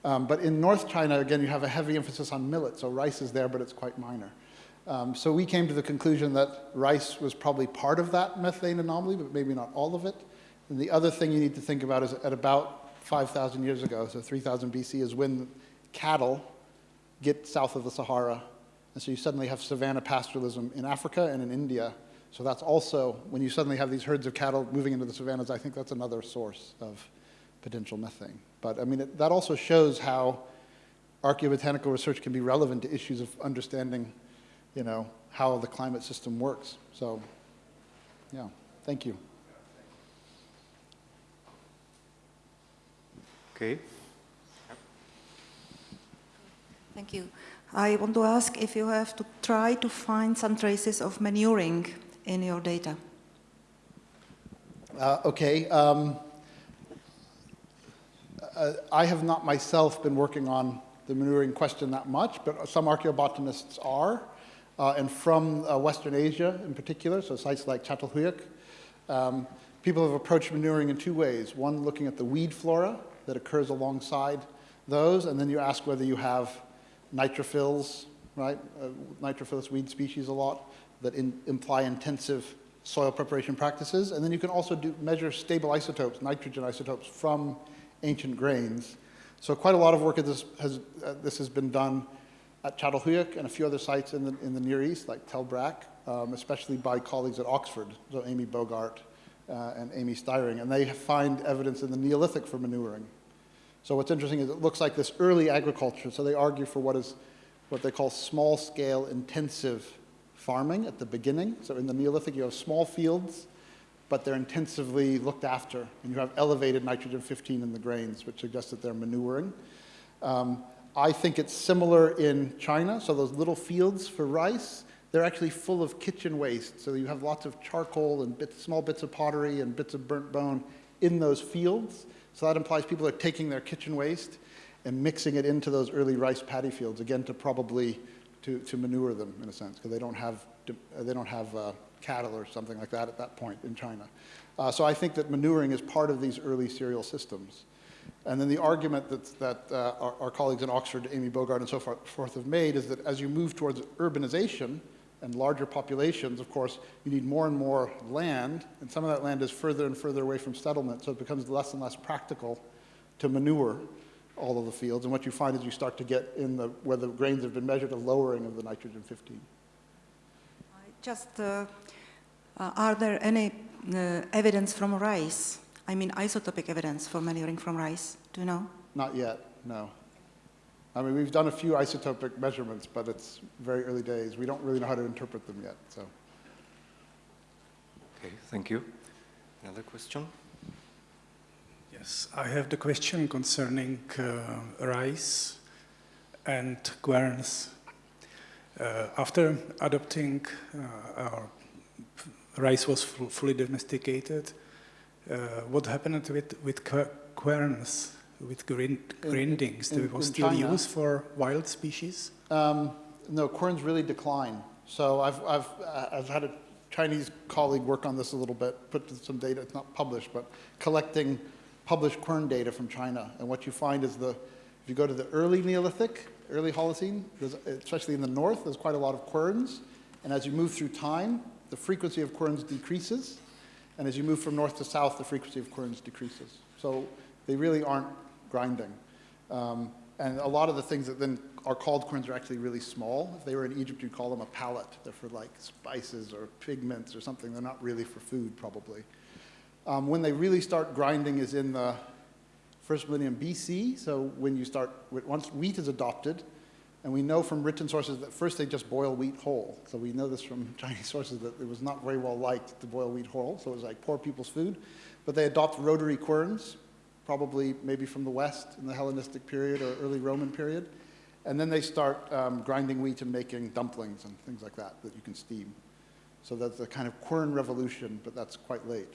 um, but in North China, again, you have a heavy emphasis on millet, so rice is there, but it's quite minor. Um, so we came to the conclusion that rice was probably part of that methane anomaly, but maybe not all of it. And the other thing you need to think about is at about 5,000 years ago, so 3000 BC, is when cattle get south of the Sahara. And so you suddenly have savanna pastoralism in Africa and in India. So that's also, when you suddenly have these herds of cattle moving into the savannas, I think that's another source of potential methane. But I mean, it, that also shows how archaeobotanical research can be relevant to issues of understanding, you know, how the climate system works. So, yeah, thank you. Okay. Thank you. I want to ask if you have to try to find some traces of manuring in your data. Uh, okay. Um, uh, I have not myself been working on the manuring question that much, but some archaeobotanists are. Uh, and from uh, Western Asia in particular, so sites like Çatalhöyük, um, people have approached manuring in two ways. One, looking at the weed flora that occurs alongside those, and then you ask whether you have nitrophils, right? Uh, nitrophilous weed species a lot that in, imply intensive soil preparation practices. And then you can also do, measure stable isotopes, nitrogen isotopes from ancient grains. So quite a lot of work this has, uh, this has been done at Çatalhöyük and a few other sites in the, in the Near East, like Tell Brak, um, especially by colleagues at Oxford, so Amy Bogaard uh, and Amy Styring, and they find evidence in the Neolithic for manuring. So what's interesting is it looks like this early agriculture, so they argue for what is what they call small-scale intensive farming at the beginning. So in the Neolithic, you have small fields but they're intensively looked after. And you have elevated nitrogen-15 in the grains, which suggests that they're manuring. Um, I think it's similar in China. So those little fields for rice, they're actually full of kitchen waste. So you have lots of charcoal and bits, small bits of pottery and bits of burnt bone in those fields. So that implies people are taking their kitchen waste and mixing it into those early rice paddy fields, again, to probably to, to manure them in a sense, because they don't have, they don't have uh, cattle or something like that at that point in China. Uh, so I think that manuring is part of these early cereal systems. And then the argument that, that uh, our, our, colleagues in Oxford, Amy Bogaard and so forth have made is that as you move towards urbanization and larger populations, of course, you need more and more land, and some of that land is further and further away from settlement, so it becomes less and less practical to manure all of the fields. And what you find is you start to get in the, where the grains have been measured, a lowering of the nitrogen 15. I just uh, Uh, are there any uh, evidence from rice? I mean, isotopic evidence for manuring from rice. Do you know? Not yet, no. I mean, we've done a few isotopic measurements, but it's very early days. We don't really know how to interpret them yet, so. Okay, thank you. Another question? Yes, I have the question concerning uh, rice and querns. Uh, after adopting, uh, our rice was fu- fully domesticated, uh, what happened with, with querns, with grind, grindings? in- They was in still China? used for wild species? Um, no, querns really decline. So I've, I've, uh, I've had a Chinese colleague work on this a little bit, put some data, it's not published, but collecting published quern data from China. And what you find is the, if you go to the early Neolithic, early Holocene, especially in the north, there's quite a lot of querns. And as you move through time, the frequency of querns decreases. And as you move from north to south, the frequency of querns decreases. So they really aren't grinding. Um, and a lot of the things that then are called querns are actually really small. If they were in Egypt, you'd call them a palette. They're for like spices or pigments or something. They're not really for food, probably. Um, when they really start grinding is in the first millennium BC. So when you start, once wheat is adopted, and we know from written sources that first they just boil wheat whole. So we know this from Chinese sources that it was not very well liked to boil wheat whole. So it was like poor people's food. But they adopt rotary querns, probably maybe from the West in the Hellenistic period or early Roman period. And then they start um, grinding wheat and making dumplings and things like that that you can steam. So that's a kind of quern revolution, but that's quite late.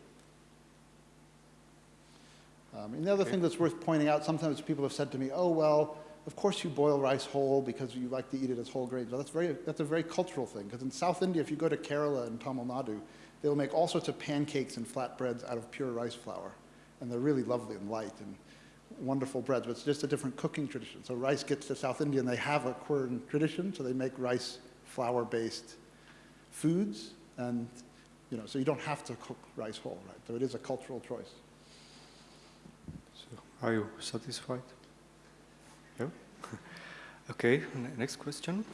Um, and the other thing that's worth pointing out, sometimes people have said to me, oh, well, of course you boil rice whole because you like to eat it as whole grains. Well, that's, very, that's a very cultural thing, because in South India, if you go to Kerala and Tamil Nadu, they'll make all sorts of pancakes and flatbreads out of pure rice flour. And they're really lovely and light and wonderful breads, but it's just a different cooking tradition. So rice gets to South India and they have a quern tradition, so they make rice flour-based foods, and you know, so you don't have to cook rice whole, right? So it is a cultural choice. So, are you satisfied? Yeah? okay, next question.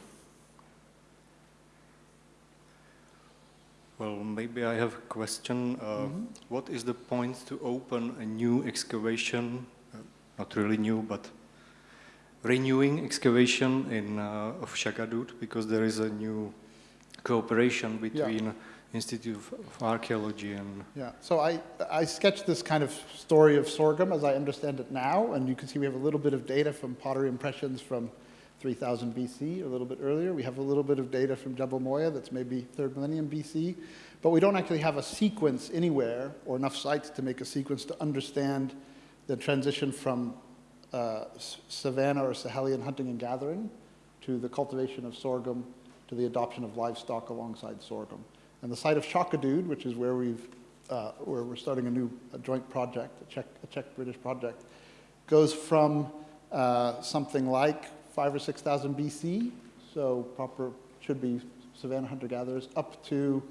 Well, maybe I have a question. Uh, what is the point to open a new excavation? Uh, not really new, but renewing excavation in uh, of Shaqadud because there is a new cooperation between Institute of Archaeology and Yeah, so I, I sketched this kind of story of sorghum as I understand it now, and you can see we have a little bit of data from pottery impressions from 3000 BC, a little bit earlier. We have a little bit of data from Jebel Moya that's maybe third millennium BC, but we don't actually have a sequence anywhere or enough sites to make a sequence to understand the transition from uh, savanna or Sahelian hunting and gathering to the cultivation of sorghum to the adoption of livestock alongside sorghum. And the site of Shaqadud, which is where we've uh, where we're starting a new a joint project, a Czech a Czech British project, goes from uh, something like five or six thousand BC, so proper should be savanna hunter gatherers, up to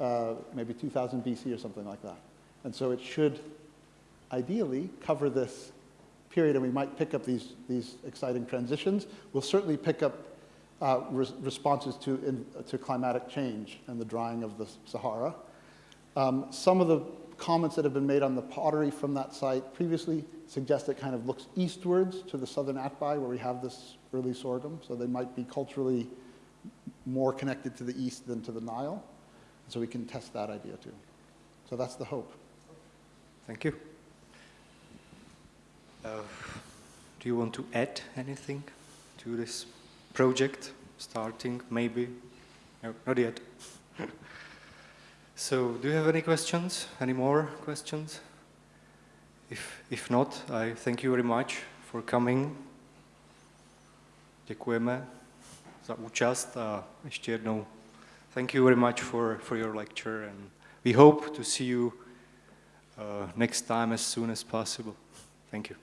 uh, maybe 2000 BC or something like that. And so it should ideally cover this period, and we might pick up these, these exciting transitions. We'll certainly pick up uh, res- responses to, in, to climatic change and the drying of the Sahara. Um, some of the comments that have been made on the pottery from that site previously suggest it kind of looks eastwards to the southern Atbai where we have this early sorghum, so they might be culturally more connected to the east than to the Nile. So we can test that idea too. So that's the hope. Thank you. Uh, do you want to add anything to this project? Starting, maybe? No, not yet. so, do you have any questions? Any more questions? If, if not, I thank you very much for coming. Děkujeme za účast a ještě jednou thank you very much for, for your lecture and we hope to see you uh, next time as soon as possible. Thank you.